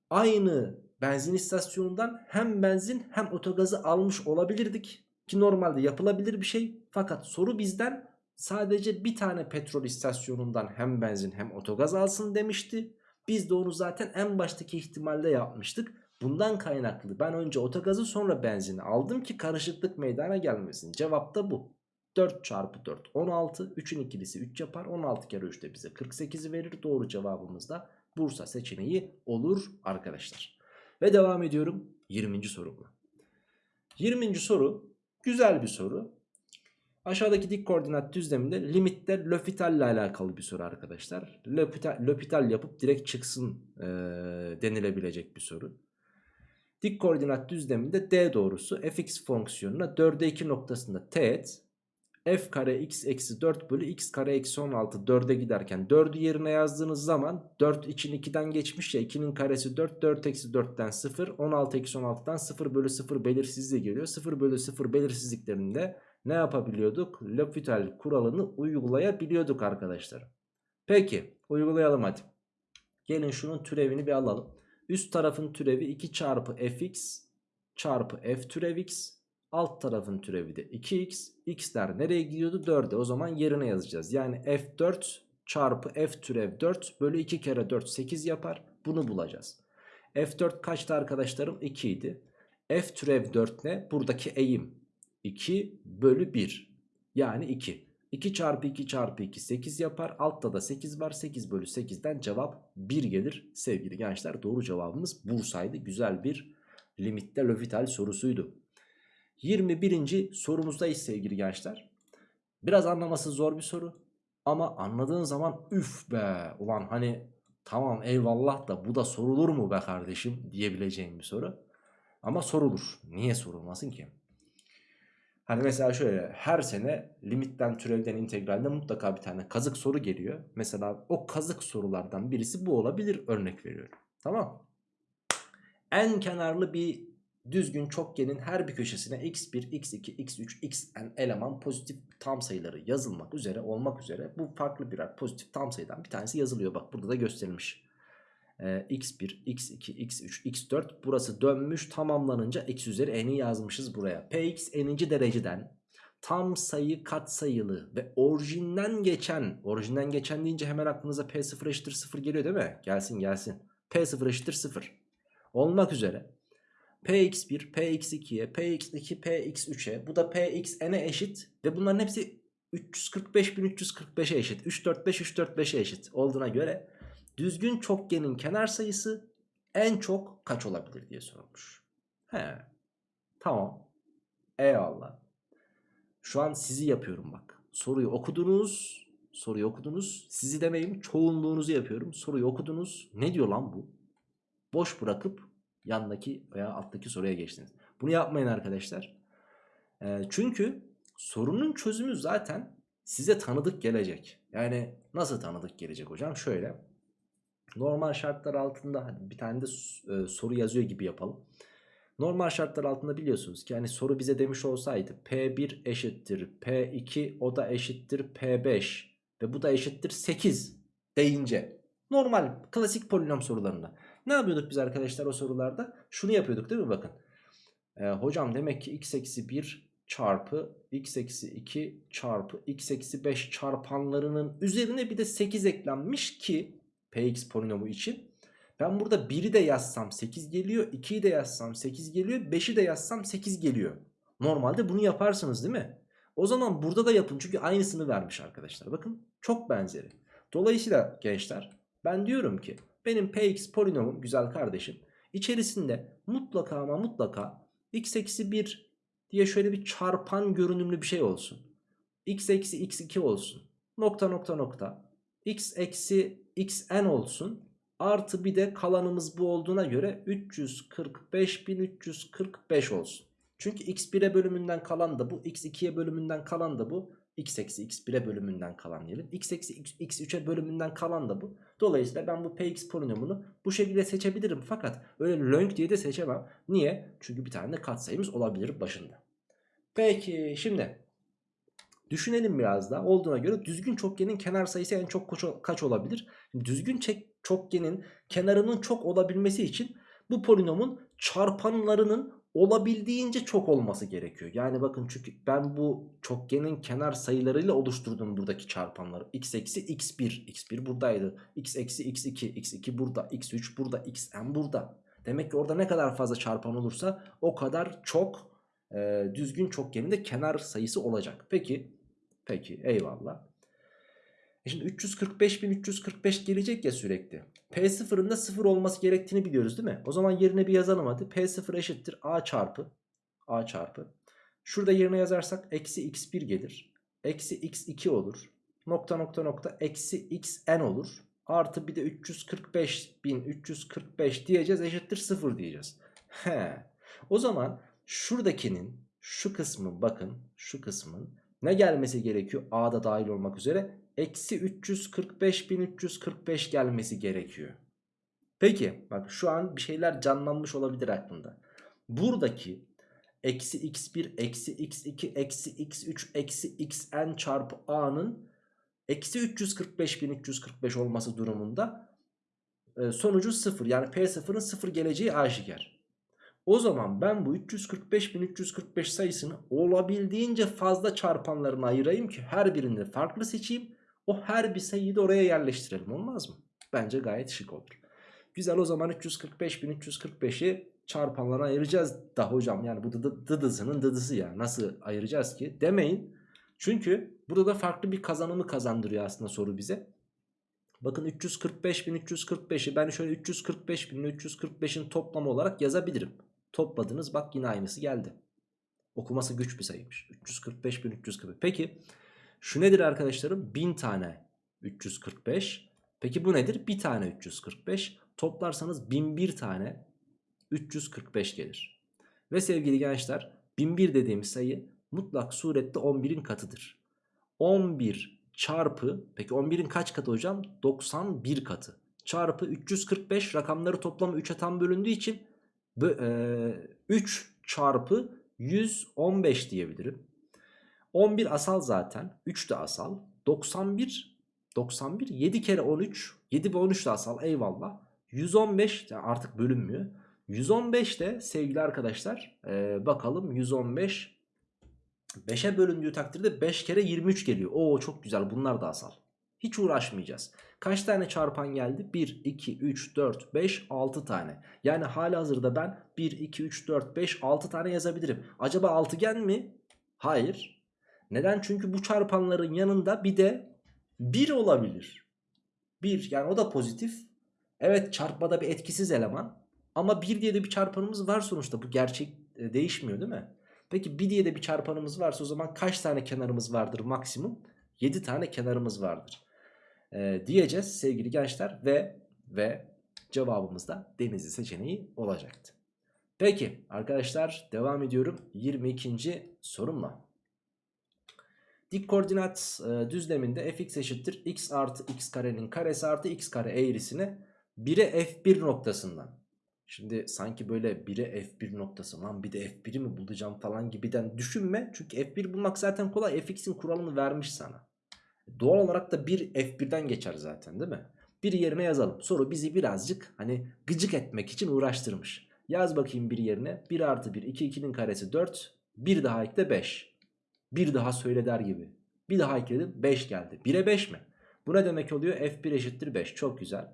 aynı benzin istasyonundan hem benzin hem otogazı almış olabilirdik. Ki normalde yapılabilir bir şey. Fakat soru bizden sadece bir tane petrol istasyonundan hem benzin hem otogaz alsın demişti. Biz de onu zaten en baştaki ihtimalde yapmıştık. Bundan kaynaklı ben önce otogazı sonra benzini aldım ki karışıklık meydana gelmesin. Cevap da bu. 4 çarpı 4 16 3'ün ikilisi 3 yapar 16 kere 3 de bize 48'i verir doğru cevabımız da Bursa seçeneği olur arkadaşlar. Ve devam ediyorum 20. sorumla. 20. soru güzel bir soru. Aşağıdaki dik koordinat düzleminde limitte L'Hopital ile alakalı bir soru arkadaşlar. L'Hopital yapıp direkt çıksın e, denilebilecek bir soru. Dik koordinat düzleminde D doğrusu fx fonksiyonuna 4'e 2 noktasında teğet f kare x eksi 4 bölü x kare eksi 16 4'e giderken 4'ü yerine yazdığınız zaman 4 için 2'den geçmiş ya 2'nin karesi 4 4 eksi 4'ten 0 16 eksi 16'dan 0 bölü 0 belirsizliği geliyor. 0 bölü 0 belirsizliklerinde ne yapabiliyorduk? L'Hopital kuralını uygulayabiliyorduk arkadaşlar. Peki uygulayalım hadi. Gelin şunun türevini bir alalım üst tarafın türevi 2 çarpı fx çarpı f türev x Alt tarafın türevi de 2x. X'ler nereye gidiyordu? 4'e. O zaman yerine yazacağız. Yani f4 çarpı f türev 4 bölü 2 kere 4 8 yapar. Bunu bulacağız. f4 kaçtı arkadaşlarım? 2 idi. f türev 4 ne? Buradaki eğim. 2 bölü 1. Yani 2. 2 çarpı 2 çarpı 2 8 yapar. Altta da 8 var. 8 bölü 8'den cevap 1 gelir. Sevgili gençler doğru cevabımız Bursa'ydı. Güzel bir limitte L'Hopital sorusuydu. 21. sorumuzdayız sevgili gençler. Biraz anlaması zor bir soru. Ama anladığın zaman üf be ulan hani tamam eyvallah da bu da sorulur mu be kardeşim diyebileceğim bir soru. Ama sorulur. Niye sorulmasın ki? Hani mesela şöyle her sene limitten türevden integralde mutlaka bir tane kazık soru geliyor. Mesela o kazık sorulardan birisi bu olabilir örnek veriyorum. Tamam en kenarlı bir düzgün çokgenin her bir köşesine x1, x2, x3, xn eleman pozitif tam sayıları yazılmak üzere olmak üzere bu farklı birer pozitif tam sayıdan bir tanesi yazılıyor. Bak burada da gösterilmiş. Ee, x1, x2, x3, x4 burası dönmüş tamamlanınca x üzeri n'i yazmışız buraya. px n'inci dereceden tam sayı katsayılı ve orijinden geçen orijinden geçen deyince hemen aklınıza p0 eşittir 0 geliyor değil mi? Gelsin gelsin. p0 eşittir 0 olmak üzere px1 px2'ye px2 px3'e bu da pxn'e eşit ve bunların hepsi 345.345'e eşit 345 345'e eşit olduğuna göre düzgün çokgenin kenar sayısı en çok kaç olabilir diye sorulmuş. He. Tamam. Eyvallah. Şu an sizi yapıyorum bak. Soruyu okudunuz. Soruyu okudunuz. Sizi demeyeyim çoğunluğunuzu yapıyorum. Soruyu okudunuz. Ne diyor lan bu? Boş bırakıp yandaki veya alttaki soruya geçtiniz. Bunu yapmayın arkadaşlar. E, çünkü sorunun çözümü zaten size tanıdık gelecek. Yani nasıl tanıdık gelecek hocam? Şöyle. Normal şartlar altında hadi bir tane de e, soru yazıyor gibi yapalım. Normal şartlar altında biliyorsunuz ki hani soru bize demiş olsaydı P1 eşittir P2 o da eşittir P5 ve bu da eşittir 8 deyince normal klasik polinom sorularında ne yapıyorduk biz arkadaşlar o sorularda? Şunu yapıyorduk değil mi bakın. Ee, hocam demek ki x eksi 1 çarpı x eksi 2 çarpı x eksi 5 çarpanlarının üzerine bir de 8 eklenmiş ki px polinomu için. Ben burada 1'i de yazsam 8 geliyor. 2'yi de yazsam 8 geliyor. 5'i de yazsam 8 geliyor. Normalde bunu yaparsınız değil mi? O zaman burada da yapın çünkü aynısını vermiş arkadaşlar. Bakın çok benzeri. Dolayısıyla gençler ben diyorum ki benim px polinomum güzel kardeşim içerisinde mutlaka ama mutlaka x eksi 1 diye şöyle bir çarpan görünümlü bir şey olsun. x eksi x2 olsun. Nokta nokta nokta. x eksi xn olsun. Artı bir de kalanımız bu olduğuna göre 345.345 olsun. Çünkü x1'e bölümünden kalan da bu, x2'ye bölümünden kalan da bu x eksi x1'e bölümünden kalan diyelim. x eksi x3'e bölümünden kalan da bu. Dolayısıyla ben bu px polinomunu bu şekilde seçebilirim. Fakat öyle lönk diye de seçemem. Niye? Çünkü bir tane katsayımız olabilir başında. Peki şimdi düşünelim biraz daha. Olduğuna göre düzgün çokgenin kenar sayısı en çok kaç olabilir? Şimdi düzgün çokgenin kenarının çok olabilmesi için bu polinomun çarpanlarının olabildiğince çok olması gerekiyor. Yani bakın çünkü ben bu çokgenin kenar sayılarıyla oluşturdum buradaki çarpanları. x eksi x1, x1 buradaydı. x eksi x2, x2 burada, x3 burada, xn burada. Demek ki orada ne kadar fazla çarpan olursa o kadar çok e, düzgün çokgenin de kenar sayısı olacak. Peki, peki eyvallah. E şimdi 345.345 gelecek ya sürekli. P0'ın da 0 olması gerektiğini biliyoruz değil mi? O zaman yerine bir yazalım hadi. P0 eşittir A çarpı. A çarpı. Şurada yerine yazarsak eksi x1 gelir. Eksi x2 olur. Nokta nokta nokta eksi xn olur. Artı bir de 345.345 diyeceğiz eşittir 0 diyeceğiz. He. O zaman şuradakinin şu kısmı bakın şu kısmın ne gelmesi gerekiyor? A'da dahil olmak üzere eksi 345.345 gelmesi gerekiyor. Peki bak şu an bir şeyler canlanmış olabilir aklında. Buradaki eksi x1 eksi x2 eksi x3 eksi xn çarpı a'nın eksi 345.345 olması durumunda e, sonucu 0 yani p0'ın 0 geleceği aşikar. O zaman ben bu 345.345 sayısını olabildiğince fazla çarpanlarına ayırayım ki her birini farklı seçeyim o her bir sayıyı da oraya yerleştirelim olmaz mı? Bence gayet şık olur. Güzel o zaman 345.345'i çarpanlara ayıracağız da hocam. Yani bu dı dıdısının dıdısı ya. Nasıl ayıracağız ki? Demeyin. Çünkü burada da farklı bir kazanımı kazandırıyor aslında soru bize. Bakın 345.345'i ben şöyle 345.345'in toplamı olarak yazabilirim. Topladınız bak yine aynısı geldi. Okuması güç bir sayıymış. 345.345. Peki şu nedir arkadaşlarım? 1000 tane 345. Peki bu nedir? Bir tane 345. Toplarsanız 1001 tane 345 gelir. Ve sevgili gençler 1001 dediğimiz sayı mutlak surette 11'in katıdır. 11 çarpı peki 11'in kaç katı hocam? 91 katı. Çarpı 345 rakamları toplamı 3'e tam bölündüğü için 3 çarpı 115 diyebilirim. 11 asal zaten. 3 de asal. 91 91 7 kere 13 7 ve 13 de asal eyvallah. 115 yani artık bölünmüyor. 115 de sevgili arkadaşlar e, bakalım 115 5'e bölündüğü takdirde 5 kere 23 geliyor. Oo çok güzel bunlar da asal. Hiç uğraşmayacağız. Kaç tane çarpan geldi? 1, 2, 3, 4, 5, 6 tane. Yani hali hazırda ben 1, 2, 3, 4, 5, 6 tane yazabilirim. Acaba altıgen mi? Hayır. Neden? Çünkü bu çarpanların yanında bir de 1 olabilir. 1 yani o da pozitif. Evet çarpmada bir etkisiz eleman. Ama 1 diye de bir çarpanımız var sonuçta. Bu gerçek e, değişmiyor değil mi? Peki 1 diye de bir çarpanımız varsa o zaman kaç tane kenarımız vardır maksimum? 7 tane kenarımız vardır. Ee, diyeceğiz sevgili gençler ve ve cevabımız da denizli seçeneği olacaktı. Peki arkadaşlar devam ediyorum 22. sorumla. Dik koordinat e, düzleminde fx eşittir x artı x karenin karesi artı x kare eğrisine 1'e f1 noktasından. Şimdi sanki böyle 1'e f1 noktası lan bir de f1'i mi bulacağım falan gibiden düşünme. Çünkü f1 bulmak zaten kolay fx'in kuralını vermiş sana. Doğal olarak da 1 f1'den geçer zaten değil mi? Bir yerine yazalım. Soru bizi birazcık hani gıcık etmek için uğraştırmış. Yaz bakayım bir yerine 1 artı 1 2 2'nin karesi 4 bir daha ekle 5. Bir daha söyle der gibi. Bir daha ekledim 5 geldi. 1'e 5 mi? Bu ne demek oluyor? F1 eşittir 5. Çok güzel.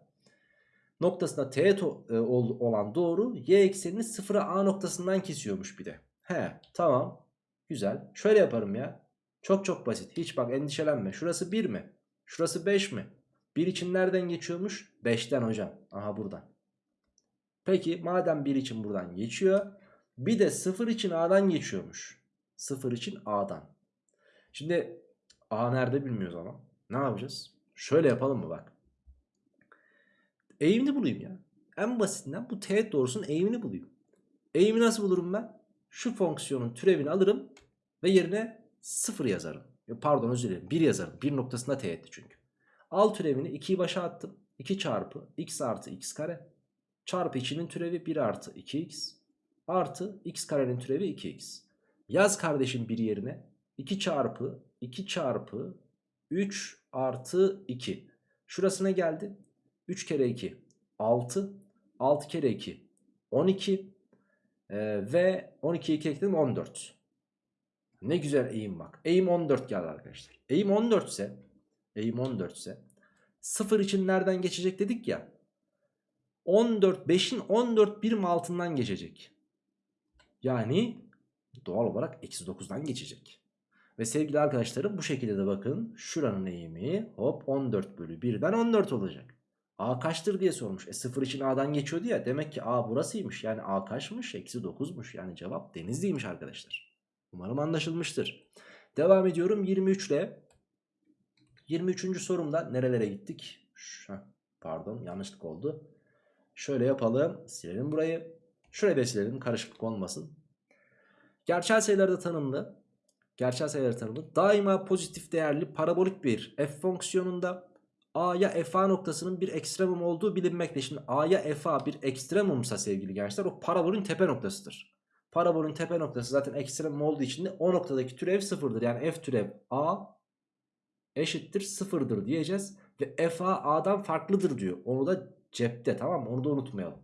Noktasında teğet e, ol- olan doğru y eksenini sıfıra a noktasından kesiyormuş bir de. He tamam. Güzel. Şöyle yaparım ya. Çok çok basit. Hiç bak endişelenme. Şurası 1 mi? Şurası 5 mi? 1 için nereden geçiyormuş? 5'ten hocam. Aha buradan. Peki madem 1 için buradan geçiyor. Bir de 0 için a'dan geçiyormuş. 0 için a'dan. Şimdi a nerede bilmiyoruz ama. Ne yapacağız? Şöyle yapalım mı bak. Eğimini bulayım ya. En basitinden bu teğet doğrusunun eğimini bulayım. Eğimi nasıl bulurum ben? Şu fonksiyonun türevini alırım ve yerine 0 yazarım. Ya Pardon özür dilerim 1 yazarım. 1 noktasında teğetti çünkü. Al türevini 2'yi başa attım. 2 çarpı x artı x kare çarpı içinin türevi 1 artı 2x artı x karenin türevi 2x. Yaz kardeşim bir yerine 2 çarpı 2 çarpı 3 artı 2. Şurası ne geldi? 3 kere 2 6 6 kere 2 12 Ee, ve 12'yi 2 ekledim 14. Ne güzel eğim bak. Eğim 14 geldi arkadaşlar. Eğim 14 ise eğim 14 ise 0 için nereden geçecek dedik ya. 14 5'in 14 birim altından geçecek. Yani doğal olarak eksi 9'dan geçecek. Ve sevgili arkadaşlarım bu şekilde de bakın şuranın eğimi hop 14 bölü 1'den 14 olacak. A kaçtır diye sormuş. E 0 için A'dan geçiyordu ya. Demek ki A burasıymış. Yani A kaçmış? Eksi 9'muş. Yani cevap denizliymiş arkadaşlar. Umarım anlaşılmıştır. Devam ediyorum 23 ile. 23. sorumda nerelere gittik? Heh, Pardon yanlışlık oldu. Şöyle yapalım. Silelim burayı. Şurayı da silelim karışıklık olmasın. Gerçel sayılarda tanımlı. Gerçel sayılar tanımlı. Daima pozitif değerli parabolik bir f fonksiyonunda A'ya FA noktasının bir ekstremum olduğu bilinmekte. Şimdi A'ya FA bir ekstremumsa sevgili gençler o parabolün tepe noktasıdır. Parabolün tepe noktası zaten ekstremum olduğu için de o noktadaki türev sıfırdır. Yani f türev A eşittir sıfırdır diyeceğiz. Ve FA A'dan farklıdır diyor. Onu da cepte tamam mı? Onu da unutmayalım.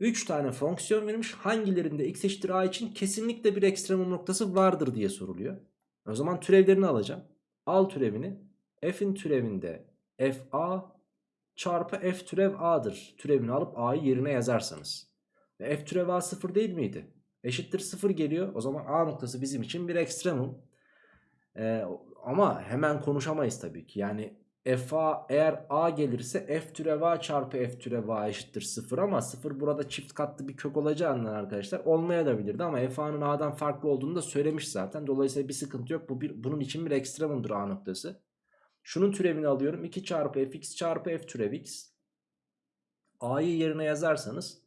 3 tane fonksiyon verilmiş. Hangilerinde x eşittir a için kesinlikle bir ekstremum noktası vardır diye soruluyor. O zaman türevlerini alacağım. Al türevini. F'in türevinde fa çarpı f türev a'dır. Türevini alıp a'yı yerine yazarsanız. Ve f türev a sıfır değil miydi? Eşittir sıfır geliyor. O zaman a noktası bizim için bir ekstremum. Ee, ama hemen konuşamayız tabii ki. Yani fa eğer a gelirse f türev a çarpı f türev a eşittir 0 ama 0 burada çift katlı bir kök olacağından arkadaşlar olmayabilirdi ama fa'nın a'dan farklı olduğunu da söylemiş zaten. Dolayısıyla bir sıkıntı yok. Bu bir, bunun için bir ekstremumdur a noktası. Şunun türevini alıyorum. 2 çarpı fx çarpı f türev x. a'yı yerine yazarsanız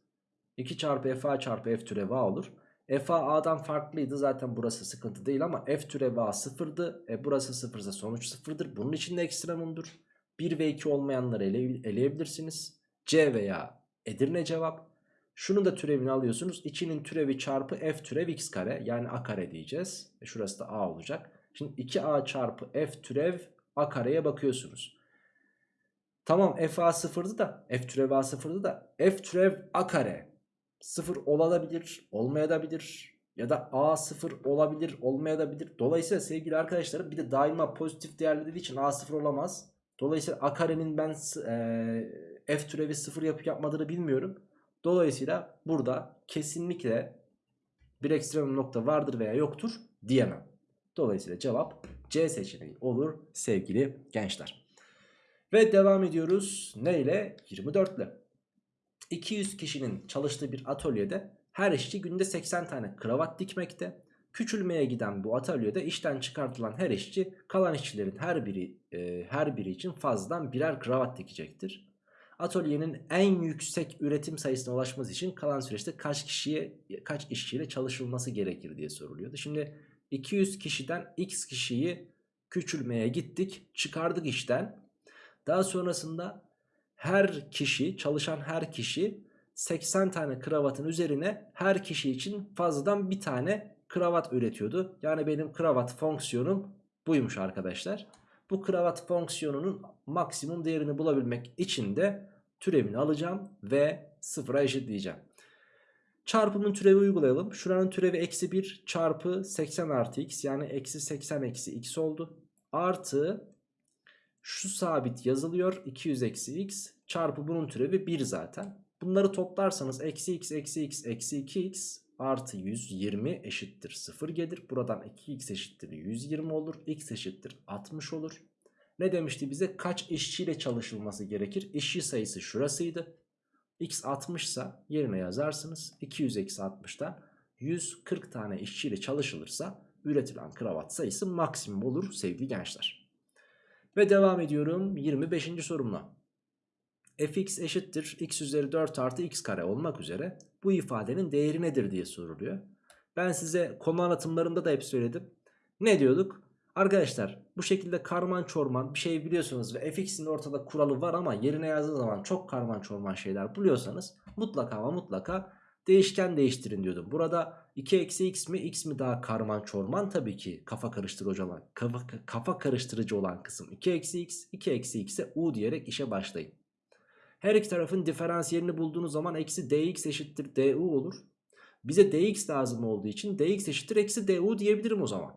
2 çarpı fa çarpı f türev a olur. Fa a'dan farklıydı zaten burası sıkıntı değil ama f türev a sıfırdı. E burası sıfırsa sonuç sıfırdır. Bunun için de ekstremumdur. 1 ve 2 olmayanları ele, eleyebilirsiniz. C veya Edirne cevap. Şunun da türevini alıyorsunuz. 2'nin türevi çarpı f türev x kare yani a kare diyeceğiz. E şurası da a olacak. Şimdi 2a çarpı f türev a kareye bakıyorsunuz. Tamam f a sıfırdı da f türev a sıfırdı da f türev a kare sıfır olabilir olmayabilir ya da a sıfır olabilir olmayabilir. Dolayısıyla sevgili arkadaşlarım bir de daima pozitif değerli dediği için a sıfır olamaz. Dolayısıyla a karenin ben e, f türevi sıfır yapıp yapmadığını bilmiyorum. Dolayısıyla burada kesinlikle bir ekstrem nokta vardır veya yoktur diyemem. Dolayısıyla cevap C seçeneği olur sevgili gençler. Ve devam ediyoruz. Ne ile? 24 ile. 200 kişinin çalıştığı bir atölyede her işçi günde 80 tane kravat dikmekte. Küçülmeye giden bu atölyede işten çıkartılan her işçi kalan işçilerin her biri e, her biri için fazladan birer kravat dikecektir. Atölyenin en yüksek üretim sayısına ulaşması için kalan süreçte kaç kişiye kaç işçiyle çalışılması gerekir diye soruluyordu. Şimdi 200 kişiden x kişiyi küçülmeye gittik, çıkardık işten. Daha sonrasında her kişi, çalışan her kişi 80 tane kravatın üzerine her kişi için fazladan bir tane kravat üretiyordu. Yani benim kravat fonksiyonum buymuş arkadaşlar. Bu kravat fonksiyonunun maksimum değerini bulabilmek için de türevini alacağım ve sıfıra eşitleyeceğim. Çarpımın türevi uygulayalım. Şuranın türevi eksi 1 çarpı 80 artı x yani eksi 80 eksi x oldu. Artı şu sabit yazılıyor 200 eksi x çarpı bunun türevi 1 zaten. Bunları toplarsanız eksi x eksi x eksi 2x artı 120 eşittir 0 gelir. Buradan 2x eşittir 120 olur. x eşittir 60 olur. Ne demişti bize? Kaç işçiyle çalışılması gerekir? İşçi sayısı şurasıydı. x 60 ise yerine yazarsınız. 200 eksi 60'tan 140 tane işçiyle çalışılırsa üretilen kravat sayısı maksimum olur sevgili gençler. Ve devam ediyorum 25. sorumla. fx eşittir x üzeri 4 artı x kare olmak üzere bu ifadenin değeri nedir diye soruluyor. Ben size konu anlatımlarında da hep söyledim. Ne diyorduk? Arkadaşlar bu şekilde karman çorman bir şey biliyorsunuz ve fx'in ortada kuralı var ama yerine yazdığı zaman çok karman çorman şeyler buluyorsanız mutlaka ama mutlaka değişken değiştirin diyordum. Burada 2 eksi x mi x mi daha karman çorman tabii ki kafa karıştırıcı olan kafa, kafa karıştırıcı olan kısım 2 eksi x 2 eksi x'e u diyerek işe başlayın. Her iki tarafın diferansiyelini bulduğunuz zaman eksi dx eşittir du olur. Bize dx lazım olduğu için dx eşittir eksi du diyebilirim o zaman.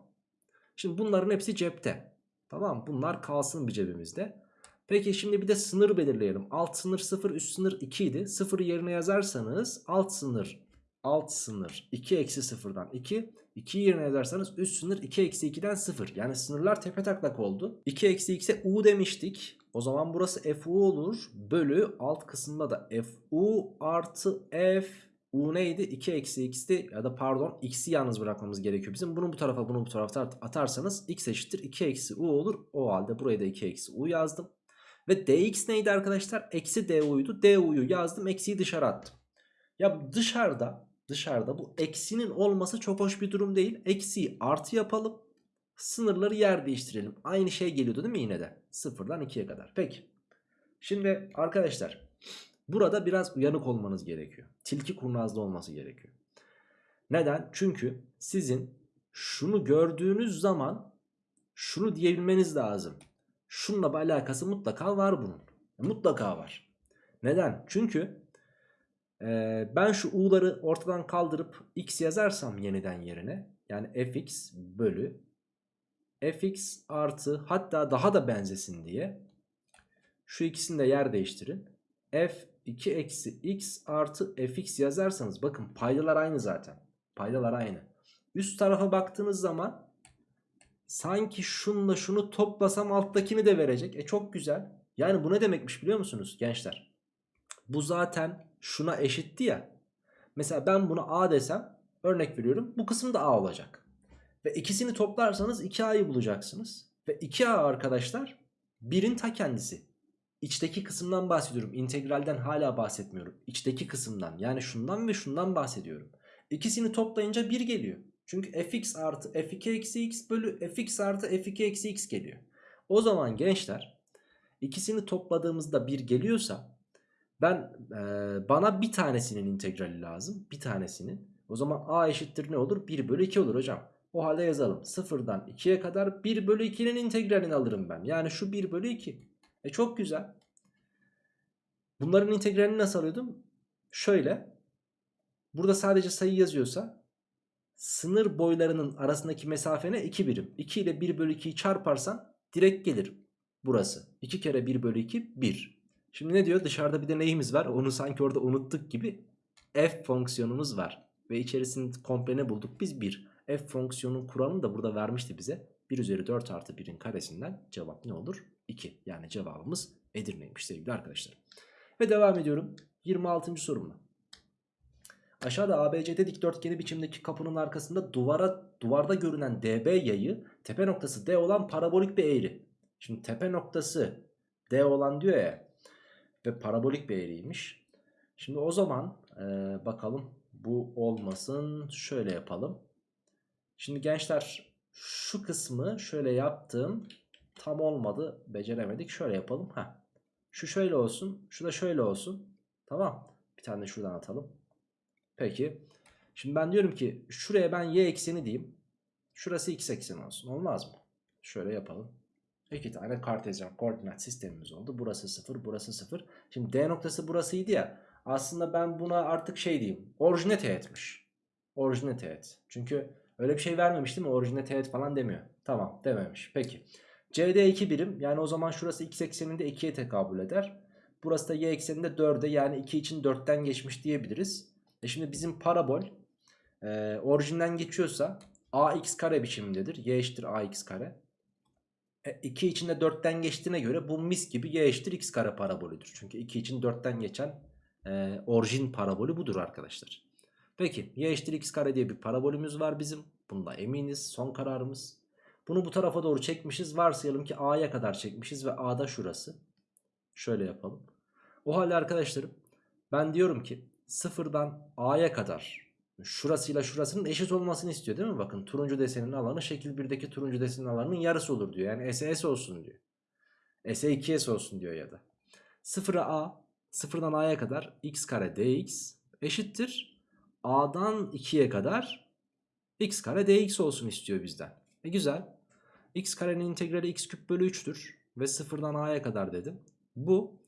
Şimdi bunların hepsi cepte. Tamam bunlar kalsın bir cebimizde. Peki şimdi bir de sınır belirleyelim. Alt sınır 0 üst sınır 2 idi. 0'ı yerine yazarsanız alt sınır alt sınır 2 eksi 0'dan 2. 2'yi yerine yazarsanız üst sınır 2 eksi 2'den 0. Yani sınırlar tepe taklak oldu. 2 eksi x'e u demiştik. O zaman burası fu olur. Bölü alt kısımda da fu artı f u neydi? 2 eksi x'ti ya da pardon x'i yalnız bırakmamız gerekiyor bizim. Bunu bu tarafa bunu bu tarafa atarsanız x eşittir 2 eksi u olur. O halde buraya da 2 eksi u yazdım. Ve dx neydi arkadaşlar? Eksi du'ydu. du'yu yazdım eksiyi dışarı attım. Ya dışarıda dışarıda bu eksinin olması çok hoş bir durum değil. Eksiyi artı yapalım. Sınırları yer değiştirelim. Aynı şey geliyordu değil mi yine de? Sıfırdan 2'ye kadar. Peki. Şimdi arkadaşlar burada biraz uyanık olmanız gerekiyor. Tilki kurnazda olması gerekiyor. Neden? Çünkü sizin şunu gördüğünüz zaman şunu diyebilmeniz lazım. Şununla bir alakası mutlaka var bunun. Mutlaka var. Neden? Çünkü e, ben şu u'ları ortadan kaldırıp x yazarsam yeniden yerine yani fx bölü fx artı hatta daha da benzesin diye şu ikisini de yer değiştirin. f2 eksi x artı fx yazarsanız bakın paydalar aynı zaten. Paydalar aynı. Üst tarafa baktığınız zaman sanki şunla şunu toplasam alttakini de verecek. E çok güzel. Yani bu ne demekmiş biliyor musunuz gençler? Bu zaten şuna eşitti ya. Mesela ben buna a desem örnek veriyorum bu kısım da a olacak. Ve ikisini toplarsanız 2a'yı bulacaksınız. Ve 2a arkadaşlar 1'in ta kendisi. İçteki kısımdan bahsediyorum. İntegralden hala bahsetmiyorum. İçteki kısımdan yani şundan ve şundan bahsediyorum. İkisini toplayınca 1 geliyor. Çünkü fx artı f2 eksi x bölü fx artı f2 eksi x geliyor. O zaman gençler ikisini topladığımızda 1 geliyorsa Ben e, bana bir tanesinin integrali lazım. Bir tanesinin. O zaman a eşittir ne olur? 1 bölü 2 olur hocam. O halde yazalım. 0'dan 2'ye kadar 1 bölü 2'nin integralini alırım ben. Yani şu 1 bölü 2. E çok güzel. Bunların integralini nasıl alıyordum? Şöyle. Burada sadece sayı yazıyorsa sınır boylarının arasındaki mesafe ne? 2 birim. 2 ile 1 bölü 2'yi çarparsan direkt gelir burası. 2 kere 1 bölü 2 1. Şimdi ne diyor? Dışarıda bir de neyimiz var? Onu sanki orada unuttuk gibi f fonksiyonumuz var. Ve içerisinde komple ne bulduk? Biz 1. f fonksiyonun kuralını da burada vermişti bize. 1 üzeri 4 artı 1'in karesinden cevap ne olur? 2. Yani cevabımız Edirne'ymiş sevgili arkadaşlar. Ve devam ediyorum 26. sorumla. Aşağıda ABCD dikdörtgeni biçimdeki kapının arkasında duvara duvarda görünen DB yayı tepe noktası D olan parabolik bir eğri. Şimdi tepe noktası D olan diyor ya ve parabolik bir eğriymiş. Şimdi o zaman e, bakalım bu olmasın şöyle yapalım. Şimdi gençler şu kısmı şöyle yaptım tam olmadı beceremedik şöyle yapalım. Heh. Şu şöyle olsun şu da şöyle olsun tamam bir tane şuradan atalım. Peki şimdi ben diyorum ki şuraya ben y ekseni diyeyim şurası x ekseni olsun olmaz mı? Şöyle yapalım. İki tane kartezyen koordinat sistemimiz oldu. Burası 0, burası 0. Şimdi D noktası burasıydı ya. Aslında ben buna artık şey diyeyim. Orijine teğetmiş. Orijine teğet. Çünkü öyle bir şey vermemiş değil mi? Orijine teğet falan demiyor. Tamam dememiş. Peki. CD 2 birim. Yani o zaman şurası x ekseninde 2'ye tekabül eder. Burası da y ekseninde 4'e yani 2 için 4'ten geçmiş diyebiliriz. E şimdi bizim parabol e, orijinden geçiyorsa ax kare biçimindedir. y eşittir ax kare. 2 e, içinde 4'ten geçtiğine göre bu mis gibi y eşittir x kare parabolüdür. Çünkü 2 için 4'ten geçen e, orijin parabolü budur arkadaşlar. Peki y eşittir x kare diye bir parabolümüz var bizim. Bunda eminiz son kararımız. Bunu bu tarafa doğru çekmişiz. Varsayalım ki a'ya kadar çekmişiz ve a'da şurası. Şöyle yapalım. O halde arkadaşlarım ben diyorum ki sıfırdan a'ya kadar şurasıyla şurasının eşit olmasını istiyor değil mi? Bakın turuncu desenin alanı şekil 1'deki turuncu desenin alanının yarısı olur diyor. Yani S S olsun diyor. S 2S olsun diyor ya da. 0'a A, 0'dan A'ya kadar x kare dx eşittir. A'dan 2'ye kadar x kare dx olsun istiyor bizden. E güzel. x karenin integrali x küp bölü 3'tür. Ve 0'dan A'ya kadar dedim. Bu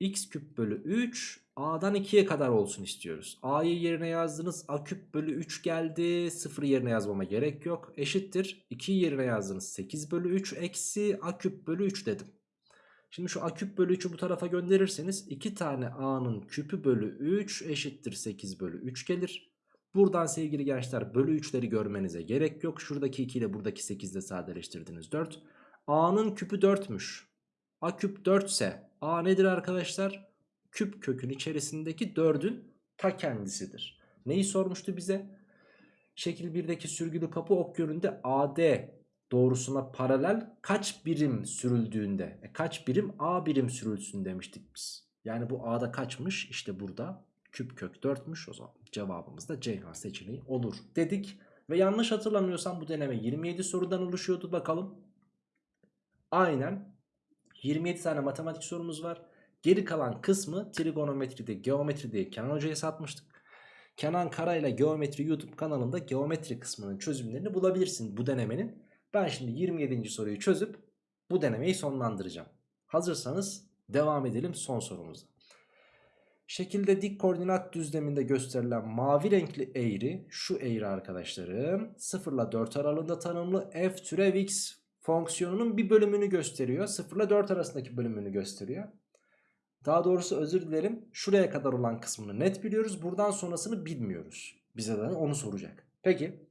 x küp bölü 3 A'dan 2'ye kadar olsun istiyoruz. A'yı yerine yazdınız. A küp bölü 3 geldi. 0 yerine yazmama gerek yok. Eşittir. 2'yi yerine yazdınız. 8 bölü 3 eksi A küp bölü 3 dedim. Şimdi şu A küp bölü 3'ü bu tarafa gönderirseniz 2 tane A'nın küpü bölü 3 eşittir 8 bölü 3 gelir. Buradan sevgili gençler bölü 3'leri görmenize gerek yok. Şuradaki 2 ile buradaki 8 ile sadeleştirdiniz 4. A'nın küpü 4'müş. A küp 4 ise A nedir arkadaşlar? Küp kökün içerisindeki 4'ün ta kendisidir. Neyi sormuştu bize? Şekil 1'deki sürgülü kapı ok yönünde AD doğrusuna paralel kaç birim sürüldüğünde e kaç birim A birim sürülsün demiştik biz. Yani bu A'da kaçmış? İşte burada küp kök 4'müş o zaman cevabımız da Ceyhan seçeneği olur dedik. Ve yanlış hatırlamıyorsam bu deneme 27 sorudan oluşuyordu bakalım. Aynen 27 tane matematik sorumuz var. Geri kalan kısmı trigonometride, geometride Kenan Hoca'ya satmıştık. Kenan Kara ile Geometri YouTube kanalında geometri kısmının çözümlerini bulabilirsin bu denemenin. Ben şimdi 27. soruyu çözüp bu denemeyi sonlandıracağım. Hazırsanız devam edelim son sorumuza. Şekilde dik koordinat düzleminde gösterilen mavi renkli eğri şu eğri arkadaşlarım 0 ile 4 aralığında tanımlı f türev x fonksiyonunun bir bölümünü gösteriyor. 0 ile 4 arasındaki bölümünü gösteriyor. Daha doğrusu özür dilerim. Şuraya kadar olan kısmını net biliyoruz. Buradan sonrasını bilmiyoruz. Bize de onu soracak. Peki.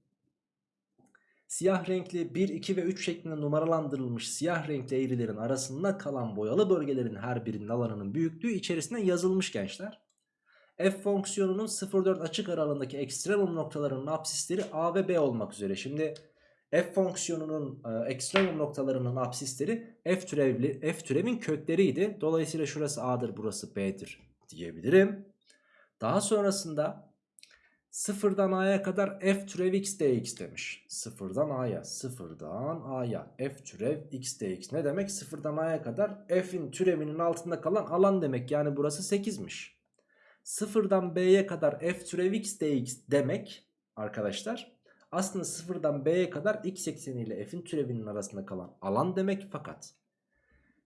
Siyah renkli 1, 2 ve 3 şeklinde numaralandırılmış siyah renkli eğrilerin arasında kalan boyalı bölgelerin her birinin alanının büyüklüğü içerisine yazılmış gençler. F fonksiyonunun 0-4 açık aralığındaki ekstremum noktalarının apsisleri A ve B olmak üzere. Şimdi f fonksiyonunun e, ekstremum noktalarının apsisleri f türevli f türevin kökleriydi. Dolayısıyla şurası a'dır burası b'dir diyebilirim. Daha sonrasında Sıfırdan a'ya kadar f türev x dx demiş. Sıfırdan a'ya, sıfırdan a'ya f türev x dx. Ne demek? Sıfırdan a'ya kadar f'in türevinin altında kalan alan demek. Yani burası 8'miş. Sıfırdan b'ye kadar f türev x dx demek arkadaşlar. Aslında sıfırdan b'ye kadar x ekseniyle f'in türevinin arasında kalan alan demek. Fakat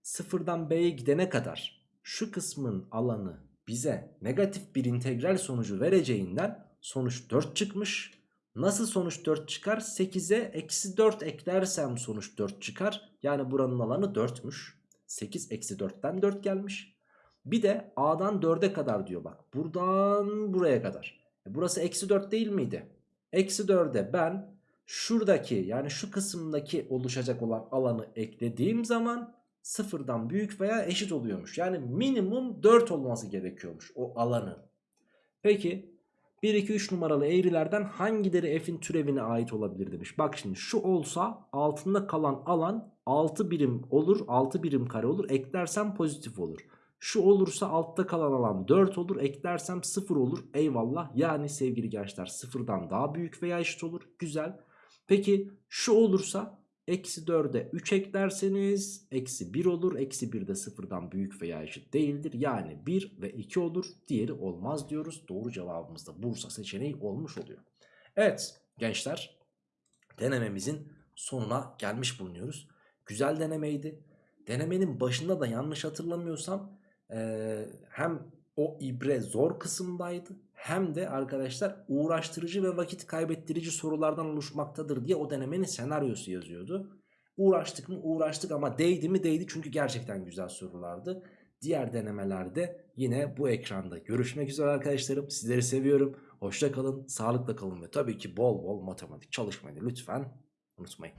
sıfırdan b'ye gidene kadar şu kısmın alanı bize negatif bir integral sonucu vereceğinden sonuç 4 çıkmış. Nasıl sonuç 4 çıkar? 8'e eksi 4 eklersem sonuç 4 çıkar. Yani buranın alanı 4'müş. 8 eksi 4'ten 4 gelmiş. Bir de a'dan 4'e kadar diyor bak. Buradan buraya kadar. E burası eksi 4 değil miydi? Eksi 4'e ben şuradaki yani şu kısımdaki oluşacak olan alanı eklediğim zaman sıfırdan büyük veya eşit oluyormuş. Yani minimum 4 olması gerekiyormuş o alanın. Peki 1, 2, 3 numaralı eğrilerden hangileri f'in türevine ait olabilir demiş. Bak şimdi şu olsa altında kalan alan 6 birim olur 6 birim kare olur eklersem pozitif olur. Şu olursa altta kalan alan 4 olur eklersem 0 olur eyvallah. Yani sevgili gençler sıfırdan daha büyük veya eşit olur güzel. Peki şu olursa eksi 4'e 3 eklerseniz eksi 1 olur. Eksi 1 de sıfırdan büyük veya eşit değildir. Yani 1 ve 2 olur. Diğeri olmaz diyoruz. Doğru cevabımız da Bursa seçeneği olmuş oluyor. Evet gençler denememizin sonuna gelmiş bulunuyoruz. Güzel denemeydi. Denemenin başında da yanlış hatırlamıyorsam eee, hem o ibre zor kısımdaydı hem de arkadaşlar uğraştırıcı ve vakit kaybettirici sorulardan oluşmaktadır diye o denemenin senaryosu yazıyordu. Uğraştık mı uğraştık ama değdi mi değdi çünkü gerçekten güzel sorulardı. Diğer denemelerde yine bu ekranda görüşmek üzere arkadaşlarım. Sizleri seviyorum. Hoşça kalın, sağlıkla kalın ve tabii ki bol bol matematik çalışmayı lütfen unutmayın.